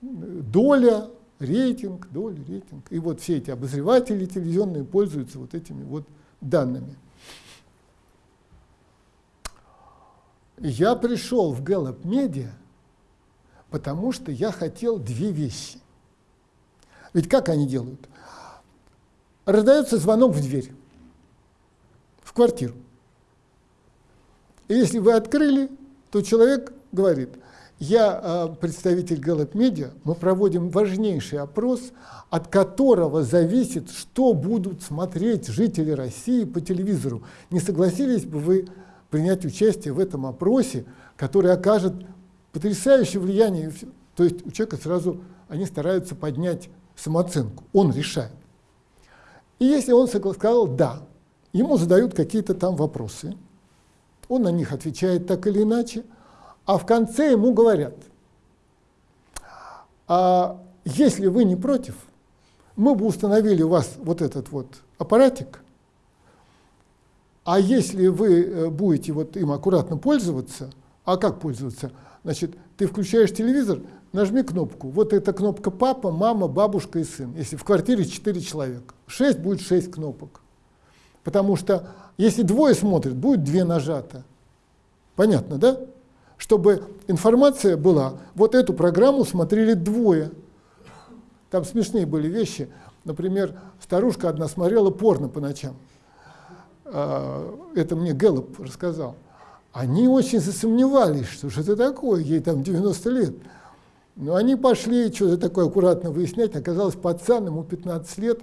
Доля, рейтинг, доля, рейтинг. И вот все эти обозреватели телевизионные пользуются вот этими вот данными. Я пришел в Gallup Media – потому что я хотел две вещи. Ведь как они делают? Раздается звонок в дверь, в квартиру. И если вы открыли, то человек говорит, я а, представитель Gallup Media, мы проводим важнейший опрос, от которого зависит, что будут смотреть жители России по телевизору. Не согласились бы вы принять участие в этом опросе, который окажет потрясающее влияние. То есть у человека сразу они стараются поднять самооценку, он решает. И если он сказал «да», ему задают какие-то там вопросы, он на них отвечает так или иначе, а в конце ему говорят, а если вы не против, мы бы установили у вас вот этот вот аппаратик, А если вы э, будете вот им аккуратно пользоваться, а как пользоваться? Значит, ты включаешь телевизор, нажми кнопку. Вот эта кнопка папа, мама, бабушка и сын. Если в квартире 4 человека. 6 будет 6 кнопок. Потому что если двое смотрят, будет две нажато. Понятно, да? Чтобы информация была, вот эту программу смотрели двое. Там смешные были вещи. Например, старушка одна смотрела порно по ночам. А, это мне Гэллоп рассказал. Они очень засомневались, что же это такое, ей там 90 лет. Но они пошли что-то такое аккуратно выяснять. Оказалось, пацан, ему 15 лет,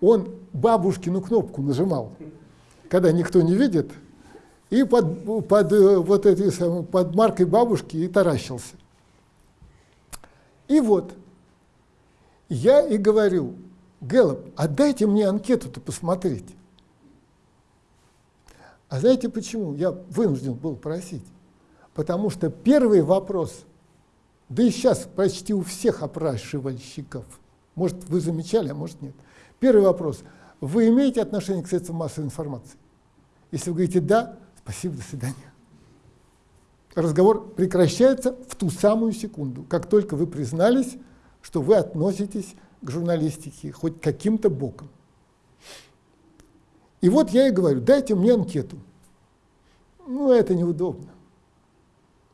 он бабушкину кнопку нажимал, когда никто не видит, и под, под, вот эти, под маркой бабушки и таращился. И вот, я и говорю, Гэллоп, отдайте мне анкету-то посмотреть. А знаете почему? Я вынужден был просить. Потому что первый вопрос, да и сейчас почти у всех опрашивальщиков, может, вы замечали, а может нет. Первый вопрос. Вы имеете отношение к средствам массовой информации? Если вы говорите «да», спасибо, до свидания. Разговор прекращается в ту самую секунду, как только вы признались, что вы относитесь к журналистике хоть каким-то боком. И вот я и говорю, дайте мне анкету. Ну, это неудобно.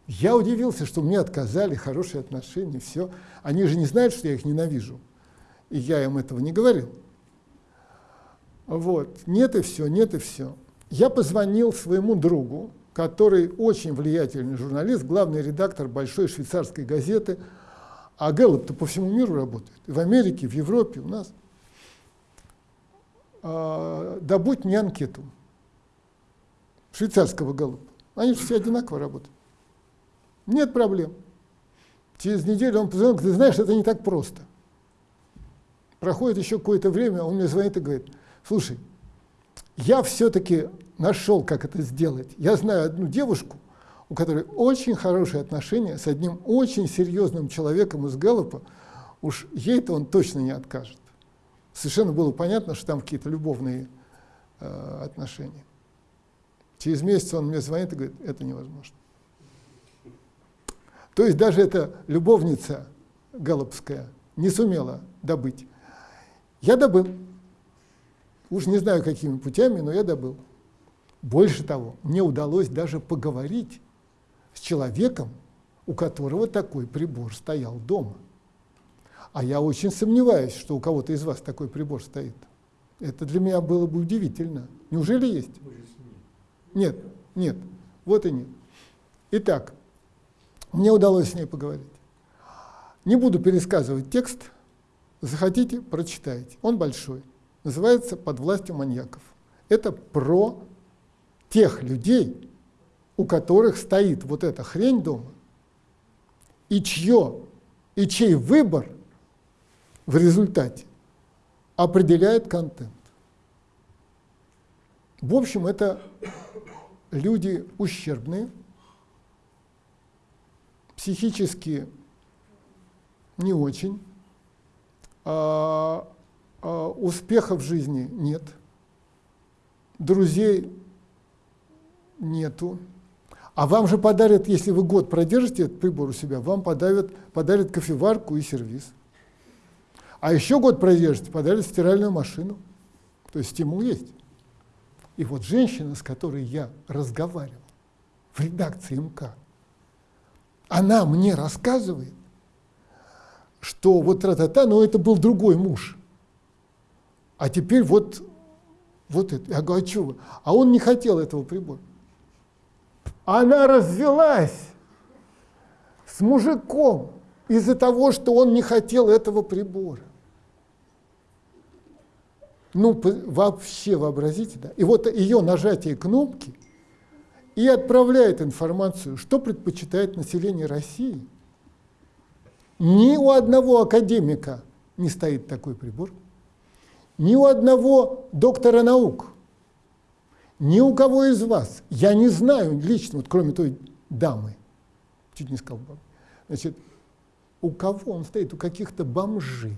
Я удивился, что мне отказали, хорошие отношения, все. Они же не знают, что я их ненавижу. И я им этого не говорил. Вот, нет и все, нет и все. Я позвонил своему другу, который очень влиятельный журналист, главный редактор большой швейцарской газеты, а Гэллоп-то по всему миру работает, в Америке, в Европе, у нас – э, добудь мне анкету швейцарского галупа. Они же все одинаково работают. Нет проблем. Через неделю он позвонил, ты знаешь, это не так просто. Проходит еще какое-то время, он мне звонит и говорит, слушай, я все-таки нашел, как это сделать. Я знаю одну девушку, у которой очень хорошие отношения с одним очень серьезным человеком из Галлопа, уж ей-то он точно не откажет совершенно было понятно, что там какие-то любовные э, отношения. Через месяц он мне звонит и говорит, это невозможно. То есть даже эта любовница Галопская не сумела добыть. Я добыл. Уж не знаю, какими путями, но я добыл. Больше того, мне удалось даже поговорить с человеком, у которого такой прибор стоял дома. А я очень сомневаюсь, что у кого-то из вас такой прибор стоит. Это для меня было бы удивительно. Неужели есть? Нет, нет, вот и нет. Итак, мне удалось с ней поговорить. Не буду пересказывать текст. Захотите, прочитайте. Он большой. Называется «Под властью маньяков». Это про тех людей, у которых стоит вот эта хрень дома, и чье, и чей выбор в результате определяет контент. В общем, это люди ущербные, психически не очень, а, успеха в жизни нет, друзей нету. А вам же подарят, если вы год продержите этот прибор у себя, вам подарят, подарят кофеварку и сервис. А еще год продержите, подарят стиральную машину. То есть стимул есть. И вот женщина, с которой я разговаривал в редакции МК, она мне рассказывает, что вот тра-та-та, но это был другой муж. А теперь вот, вот это. Я говорю, а вы? А он не хотел этого прибора. Она развелась с мужиком из-за того, что он не хотел этого прибора. Ну, вообще вообразите, да? И вот ее нажатие кнопки и отправляет информацию, что предпочитает население России. Ни у одного академика не стоит такой прибор, ни у одного доктора наук, ни у кого из вас. Я не знаю лично, вот кроме той дамы, чуть не сказал, значит, у кого он стоит? У каких-то бомжей.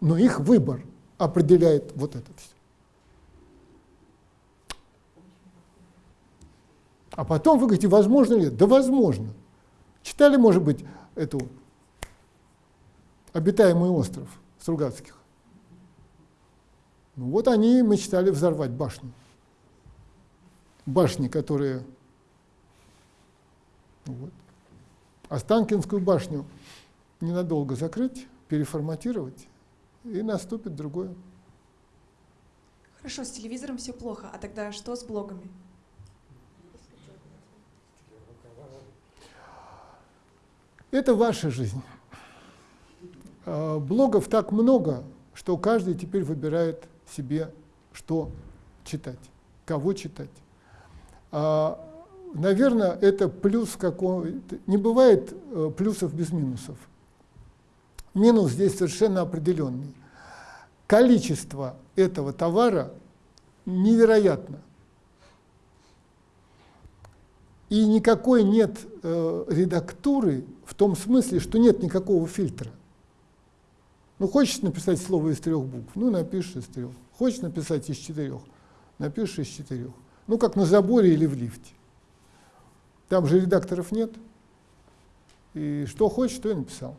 Но их выбор определяет вот это все. А потом вы говорите, возможно ли? Да возможно. Читали, может быть, эту «Обитаемый остров» Стругацких? Ну вот они мечтали взорвать башню. Башни, которые... Вот. Останкинскую башню ненадолго закрыть, переформатировать, и наступит другое.
Хорошо, с телевизором все плохо, а тогда что с блогами?
Это ваша жизнь. А, блогов так много, что каждый теперь выбирает себе, что читать, кого читать. А, наверное, это плюс какого... Не бывает э, плюсов без минусов. Минус здесь совершенно определенный. Количество этого товара невероятно. И никакой нет э, редактуры в том смысле, что нет никакого фильтра. Ну, хочешь написать слово из трех букв, ну, напишешь из трех. Хочешь написать из четырех, напишешь из четырех. Ну, как на заборе или в лифте. Там же редакторов нет. И что хочешь, то и написал.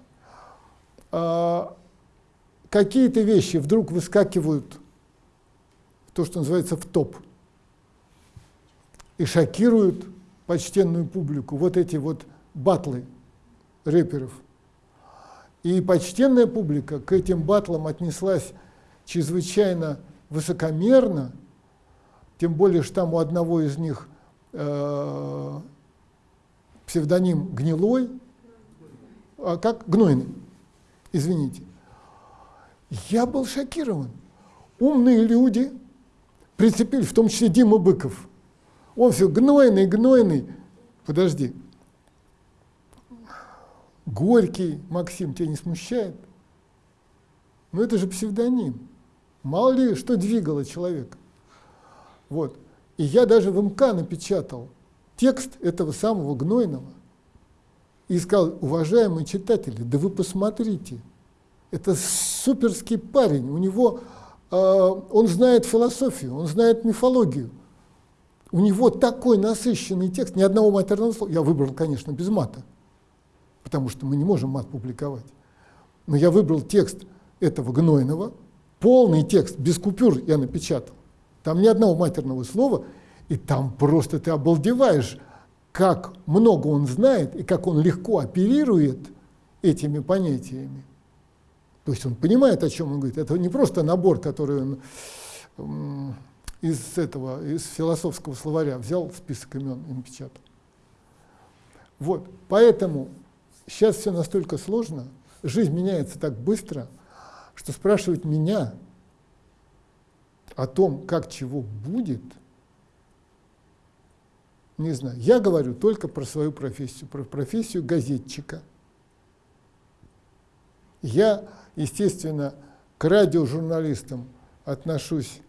А, какие-то вещи вдруг выскакивают, то, что называется, в топ, и шокируют почтенную публику. Вот эти вот батлы рэперов. И почтенная публика к этим батлам отнеслась чрезвычайно высокомерно, тем более, что там у одного из них э, псевдоним Гнилой, а как Гнойный, извините. Я был шокирован. Умные люди прицепили, в том числе Дима Быков. Он все гнойный, гнойный. Подожди. Горький, Максим, тебя не смущает? Ну это же псевдоним. Мало ли, что двигало человека. Вот. И я даже в МК напечатал текст этого самого Гнойного и сказал, уважаемые читатели, да вы посмотрите, это суперский парень, у него, э, он знает философию, он знает мифологию, у него такой насыщенный текст, ни одного матерного слова, я выбрал, конечно, без мата, потому что мы не можем мат публиковать, но я выбрал текст этого Гнойного, полный текст, без купюр я напечатал, там ни одного матерного слова, и там просто ты обалдеваешь, как много он знает и как он легко оперирует этими понятиями. То есть он понимает, о чем он говорит. Это не просто набор, который он из этого, из философского словаря взял список имен и напечатал. Вот, поэтому сейчас все настолько сложно, жизнь меняется так быстро, что спрашивать меня о том, как чего будет, не знаю. Я говорю только про свою профессию, про профессию газетчика. Я естественно, к радиожурналистам отношусь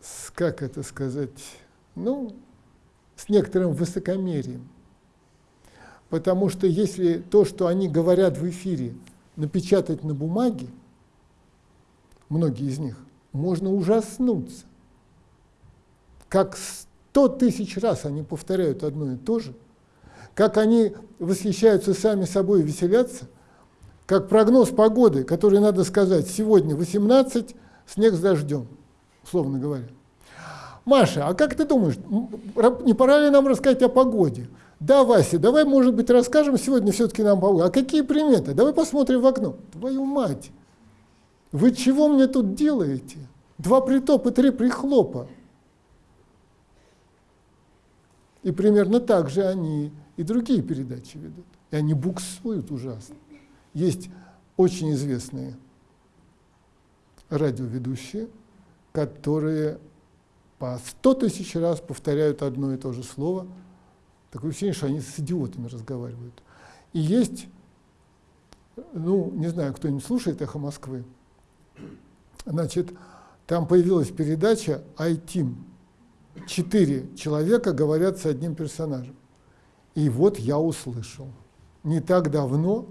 с, как это сказать, ну, с некоторым высокомерием. Потому что если то, что они говорят в эфире, напечатать на бумаге, многие из них, можно ужаснуться. Как сто тысяч раз они повторяют одно и то же, как они восхищаются сами собой и веселятся – как прогноз погоды, который надо сказать, сегодня 18, снег с дождем, условно говоря. Маша, а как ты думаешь, не пора ли нам рассказать о погоде? Да, Вася, давай, может быть, расскажем сегодня все-таки нам погоду. А какие приметы? Давай посмотрим в окно. Твою мать, вы чего мне тут делаете? Два притопа, три прихлопа. И примерно так же они и другие передачи ведут. И они буксуют ужасно. Есть очень известные радиоведущие, которые по сто тысяч раз повторяют одно и то же слово. Такое ощущение, что они с идиотами разговаривают. И есть, ну, не знаю, кто-нибудь слушает «Эхо Москвы», значит, там появилась передача «Айтим». Четыре человека говорят с одним персонажем. И вот я услышал. Не так давно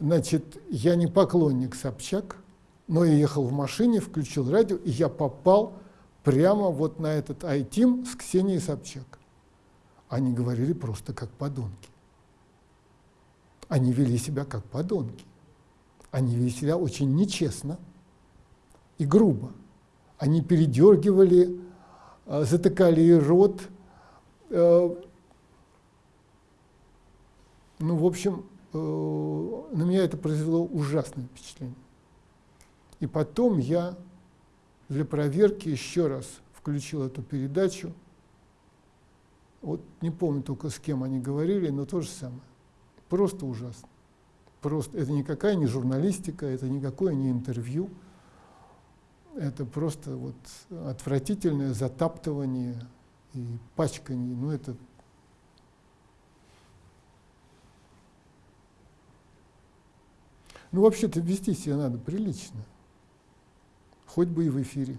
Значит, я не поклонник Собчак, но я ехал в машине, включил радио, и я попал прямо вот на этот айтим с Ксенией Собчак. Они говорили просто как подонки. Они вели себя как подонки. Они вели себя очень нечестно и грубо. Они передергивали, э, затыкали рот. Э, ну, в общем, э, на меня это произвело ужасное впечатление. И потом я для проверки еще раз включил эту передачу. Вот не помню только с кем они говорили, но то же самое. Просто ужасно. Просто это никакая не журналистика, это никакое не интервью. Это просто вот отвратительное затаптывание и пачкание. Ну это Ну, вообще-то вести себя надо прилично. Хоть бы и в эфире.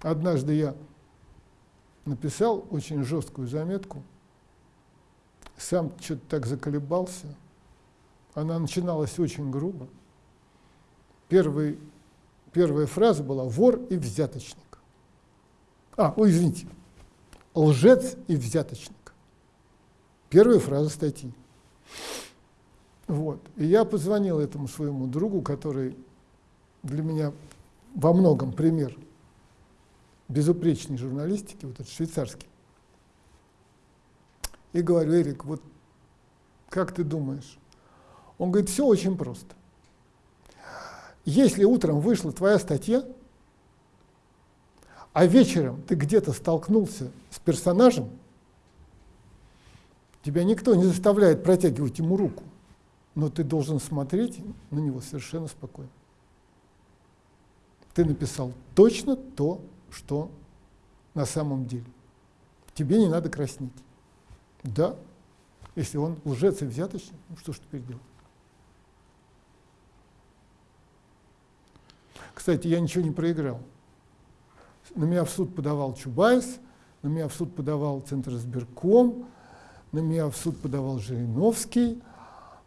Однажды я написал очень жесткую заметку, сам что-то так заколебался. Она начиналась очень грубо. Первый, первая фраза была «вор и взяточник». А, ой, извините, лжец и взяточник. Первая фраза статьи. Вот. И я позвонил этому своему другу, который для меня во многом пример безупречной журналистики, вот этот швейцарский. И говорю, Эрик, вот как ты думаешь? Он говорит, все очень просто. Если утром вышла твоя статья, а вечером ты где-то столкнулся с персонажем, Тебя никто не заставляет протягивать ему руку, но ты должен смотреть на него совершенно спокойно. Ты написал точно то, что на самом деле. Тебе не надо краснеть. Да, если он лжец и взяточник, ну что ж теперь делать? Кстати, я ничего не проиграл. На меня в суд подавал Чубайс, на меня в суд подавал Центр избирком, на меня в суд подавал Жириновский,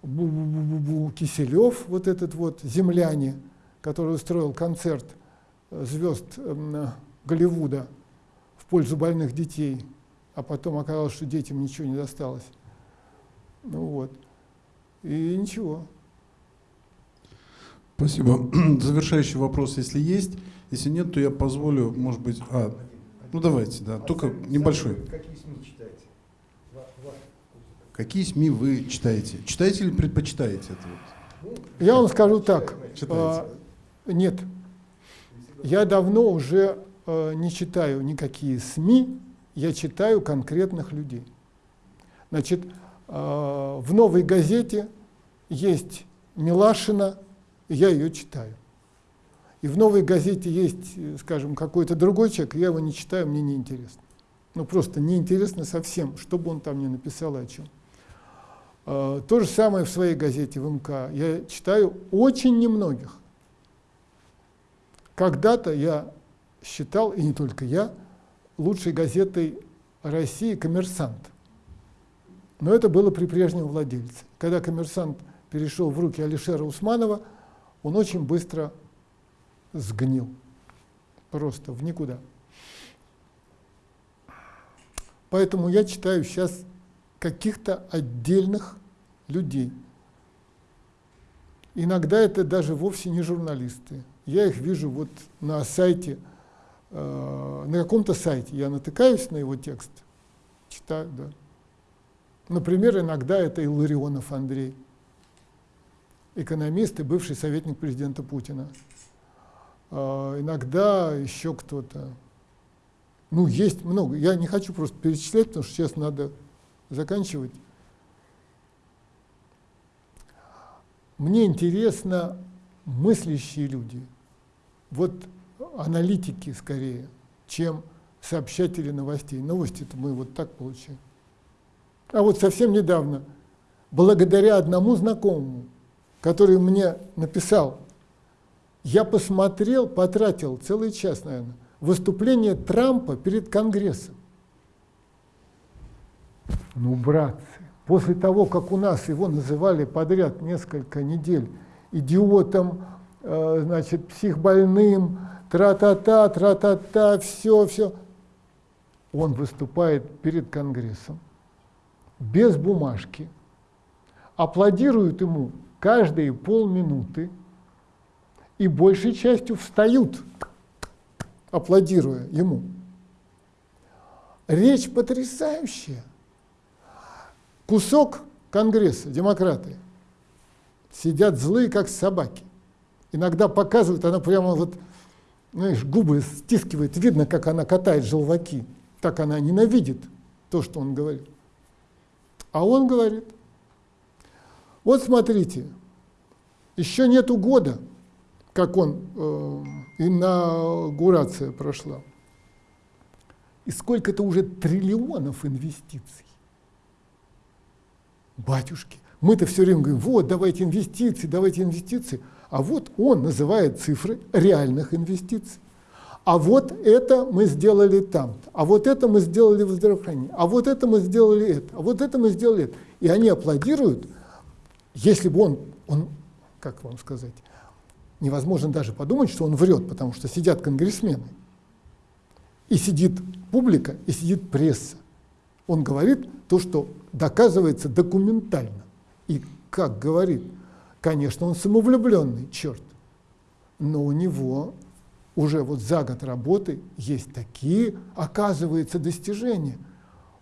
Бу -бу -бу -бу Киселев, вот этот вот земляне, который устроил концерт э, звезд э, Голливуда в пользу больных детей, а потом оказалось, что детям ничего не досталось. Ну вот. И ничего.
Спасибо. Завершающий вопрос, если есть. Если нет, то я позволю, может быть... А, ну давайте, да, только небольшой. Какие СМИ читаете? Какие СМИ вы читаете? Читаете или предпочитаете это?
Вот? Я вам скажу так. А, нет. Я давно уже а, не читаю никакие СМИ, я читаю конкретных людей. Значит, а, в новой газете есть Милашина, я ее читаю. И в новой газете есть, скажем, какой-то другой человек, я его не читаю, мне неинтересно. Ну просто неинтересно совсем, что бы он там ни написал о чем. А, то же самое в своей газете в МК. Я читаю очень немногих. Когда-то я считал, и не только я, лучшей газетой России «Коммерсант». Но это было при прежнем владельце. Когда «Коммерсант» перешел в руки Алишера Усманова, он очень быстро сгнил. Просто в никуда. Поэтому я читаю сейчас каких-то отдельных людей. Иногда это даже вовсе не журналисты. Я их вижу вот на сайте, на каком-то сайте. Я натыкаюсь на его текст, читаю, да. Например, иногда это Илларионов Андрей, экономист и бывший советник президента Путина. Э, иногда еще кто-то. Ну, есть много. Я не хочу просто перечислять, потому что сейчас надо заканчивать. Мне интересно мыслящие люди, вот аналитики скорее, чем сообщатели новостей. Новости-то мы вот так получаем. А вот совсем недавно, благодаря одному знакомому, который мне написал, я посмотрел, потратил целый час, наверное, выступление Трампа перед Конгрессом. Ну, братцы, после того, как у нас его называли подряд несколько недель идиотом, э, значит, психбольным, тра-та-та, тра-та-та, все, все. Он выступает перед Конгрессом без бумажки, аплодируют ему каждые полминуты и большей частью встают, аплодируя ему. Речь потрясающая. Кусок Конгресса, демократы, сидят злые, как собаки. Иногда показывают, она прямо вот, знаешь, губы стискивает, видно, как она катает желваки. Так она ненавидит то, что он говорит. А он говорит, вот смотрите, еще нету года, как он, э, инаугурация прошла. И сколько-то уже триллионов инвестиций. Батюшки, мы-то все время говорим, вот, давайте инвестиции, давайте инвестиции. А вот он называет цифры реальных инвестиций. А вот это мы сделали там, а вот это мы сделали в здравоохранении, а вот это мы сделали это, а вот это мы сделали это. И они аплодируют, если бы он, он, как вам сказать, невозможно даже подумать, что он врет, потому что сидят конгрессмены, и сидит публика, и сидит пресса. Он говорит то, что доказывается документально. И как говорит, конечно, он самовлюбленный, черт, но у него уже вот за год работы есть такие, оказывается, достижения.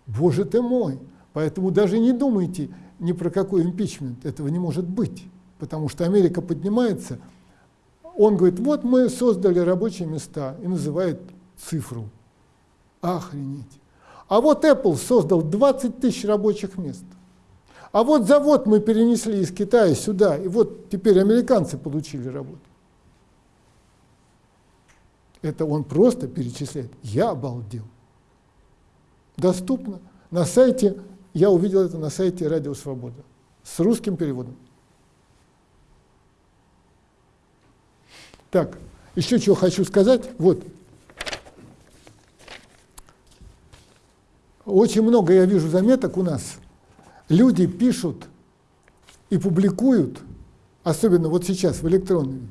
Боже ты мой! Поэтому даже не думайте ни про какой импичмент, этого не может быть. Потому что Америка поднимается, он говорит, вот мы создали рабочие места и называет цифру. Охренеть. А вот Apple создал 20 тысяч рабочих мест. А вот завод мы перенесли из Китая сюда, и вот теперь американцы получили работу. Это он просто перечисляет. Я обалдел. Доступно. На сайте, я увидел это на сайте Радио Свобода с русским переводом. Так, еще чего хочу сказать. Вот. Очень много я вижу заметок у нас. Люди пишут и публикуют, особенно вот сейчас в электронном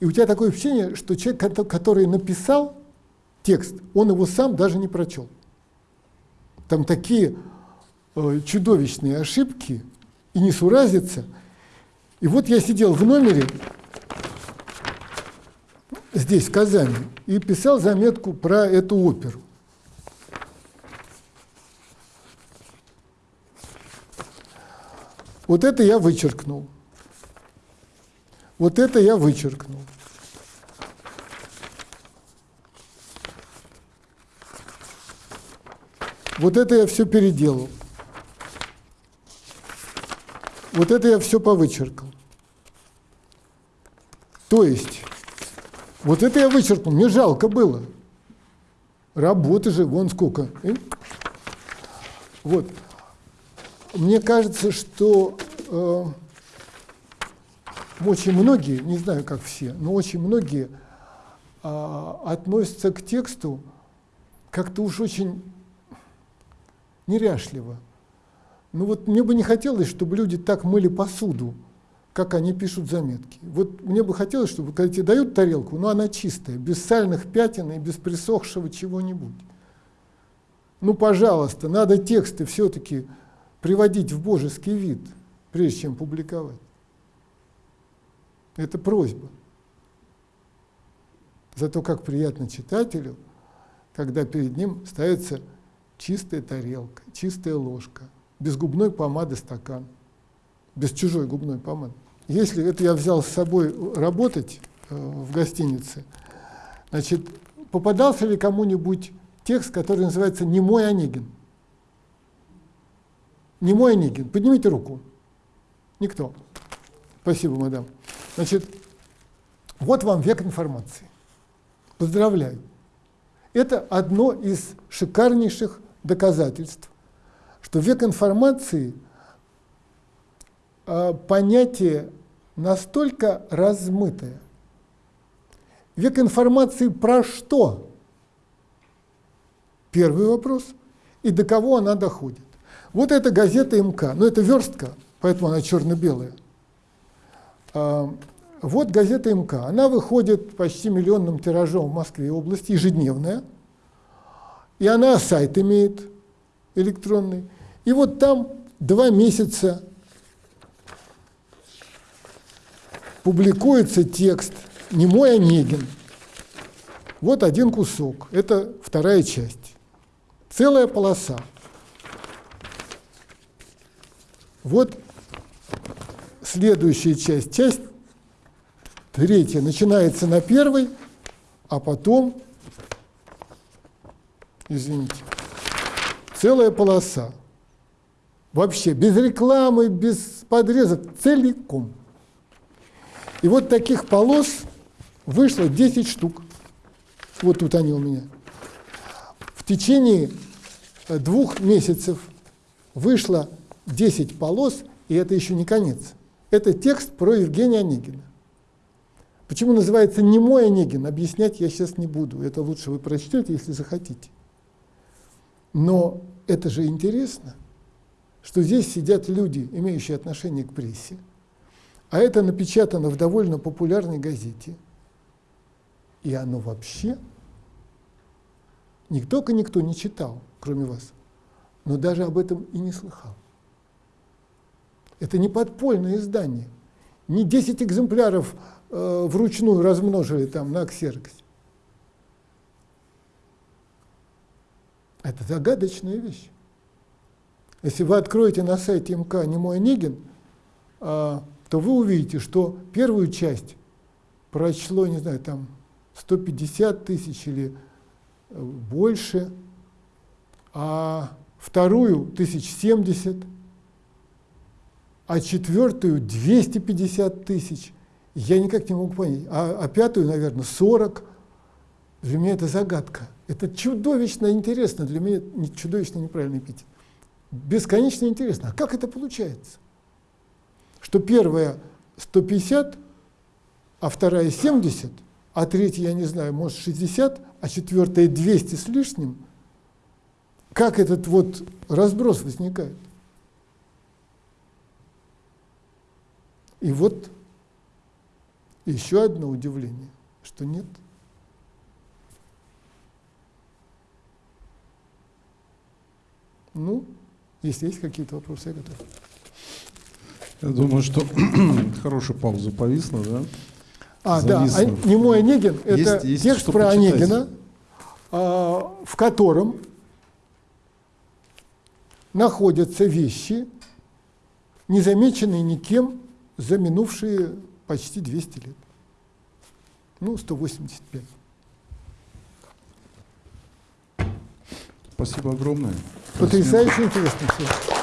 и у тебя такое ощущение, что человек, который написал текст, он его сам даже не прочел. Там такие э, чудовищные ошибки и не суразится. И вот я сидел в номере здесь, в Казани, и писал заметку про эту оперу. Вот это я вычеркнул. Вот это я вычеркнул. Вот это я все переделал. Вот это я все повычеркал. То есть, вот это я вычеркнул, мне жалко было. Работы же, вон сколько. Э? Вот. Мне кажется, что э, очень многие, не знаю как все, но очень многие а, относятся к тексту как-то уж очень неряшливо. Ну вот мне бы не хотелось, чтобы люди так мыли посуду, как они пишут заметки. Вот мне бы хотелось, чтобы когда тебе дают тарелку, но она чистая, без сальных пятен и без присохшего чего-нибудь. Ну, пожалуйста, надо тексты все-таки приводить в божеский вид, прежде чем публиковать. Это просьба. Зато как приятно читателю, когда перед ним ставится чистая тарелка, чистая ложка, без губной помады стакан, без чужой губной помады. Если это я взял с собой работать э, в гостинице, значит, попадался ли кому-нибудь текст, который называется «Немой Онегин»? Немой Онегин. Поднимите руку. Никто. Спасибо, мадам. Значит, вот вам век информации. Поздравляю. Это одно из шикарнейших доказательств, что век информации э, понятие настолько размытое. Век информации про что? Первый вопрос. И до кого она доходит? Вот эта газета МК, ну это верстка, поэтому она черно-белая. А, Вот газета МК. Она выходит почти миллионным тиражом в Москве и области, ежедневная. И она сайт имеет электронный. И вот там два месяца публикуется текст «Не мой Онегин». Вот один кусок, это вторая часть. Целая полоса. Вот следующая часть, часть третья, начинается на первой, а потом, извините, целая полоса. Вообще, без рекламы, без подрезок, целиком. И вот таких полос вышло 10 штук. Вот тут они у меня. В течение двух месяцев вышло 10 полос, и это еще не конец. Это текст про Евгения Онегина. Почему называется «Не мой Онегин», объяснять я сейчас не буду. Это лучше вы прочтете, если захотите. Но это же интересно, что здесь сидят люди, имеющие отношение к прессе, а это напечатано в довольно популярной газете. И оно вообще не только никто не читал, кроме вас, но даже об этом и не слыхал. Это не подпольное издание. Не 10 экземпляров э, вручную размножили там на ксероксе. Это загадочная вещь. Если вы откроете на сайте МК «Немой Онегин», э, то вы увидите, что первую часть прочло, не знаю, там 150 тысяч или э, больше, а вторую тысяч семьдесят, а четвертую 250 тысяч. Я никак не могу понять. А, а пятую, наверное, 40. Для меня это загадка. Это чудовищно интересно. Для меня не, чудовищно неправильный эпитет. Бесконечно интересно. А как это получается? Что первая 150, а вторая 70, а третья, я не знаю, может 60, а четвертая 200 с лишним. Как этот вот разброс возникает? И вот еще одно удивление, что нет. Ну, если есть какие-то вопросы, я готов.
Я думаю, что хорошая пауза повисла, да?
А, Зависла. да, а, «Немой Онегин» — это есть, текст про почитать. Онегина, а, в котором находятся вещи, незамеченные никем за минувшие почти 200 лет. Ну, 185.
Спасибо огромное.
Потрясающе интересно все.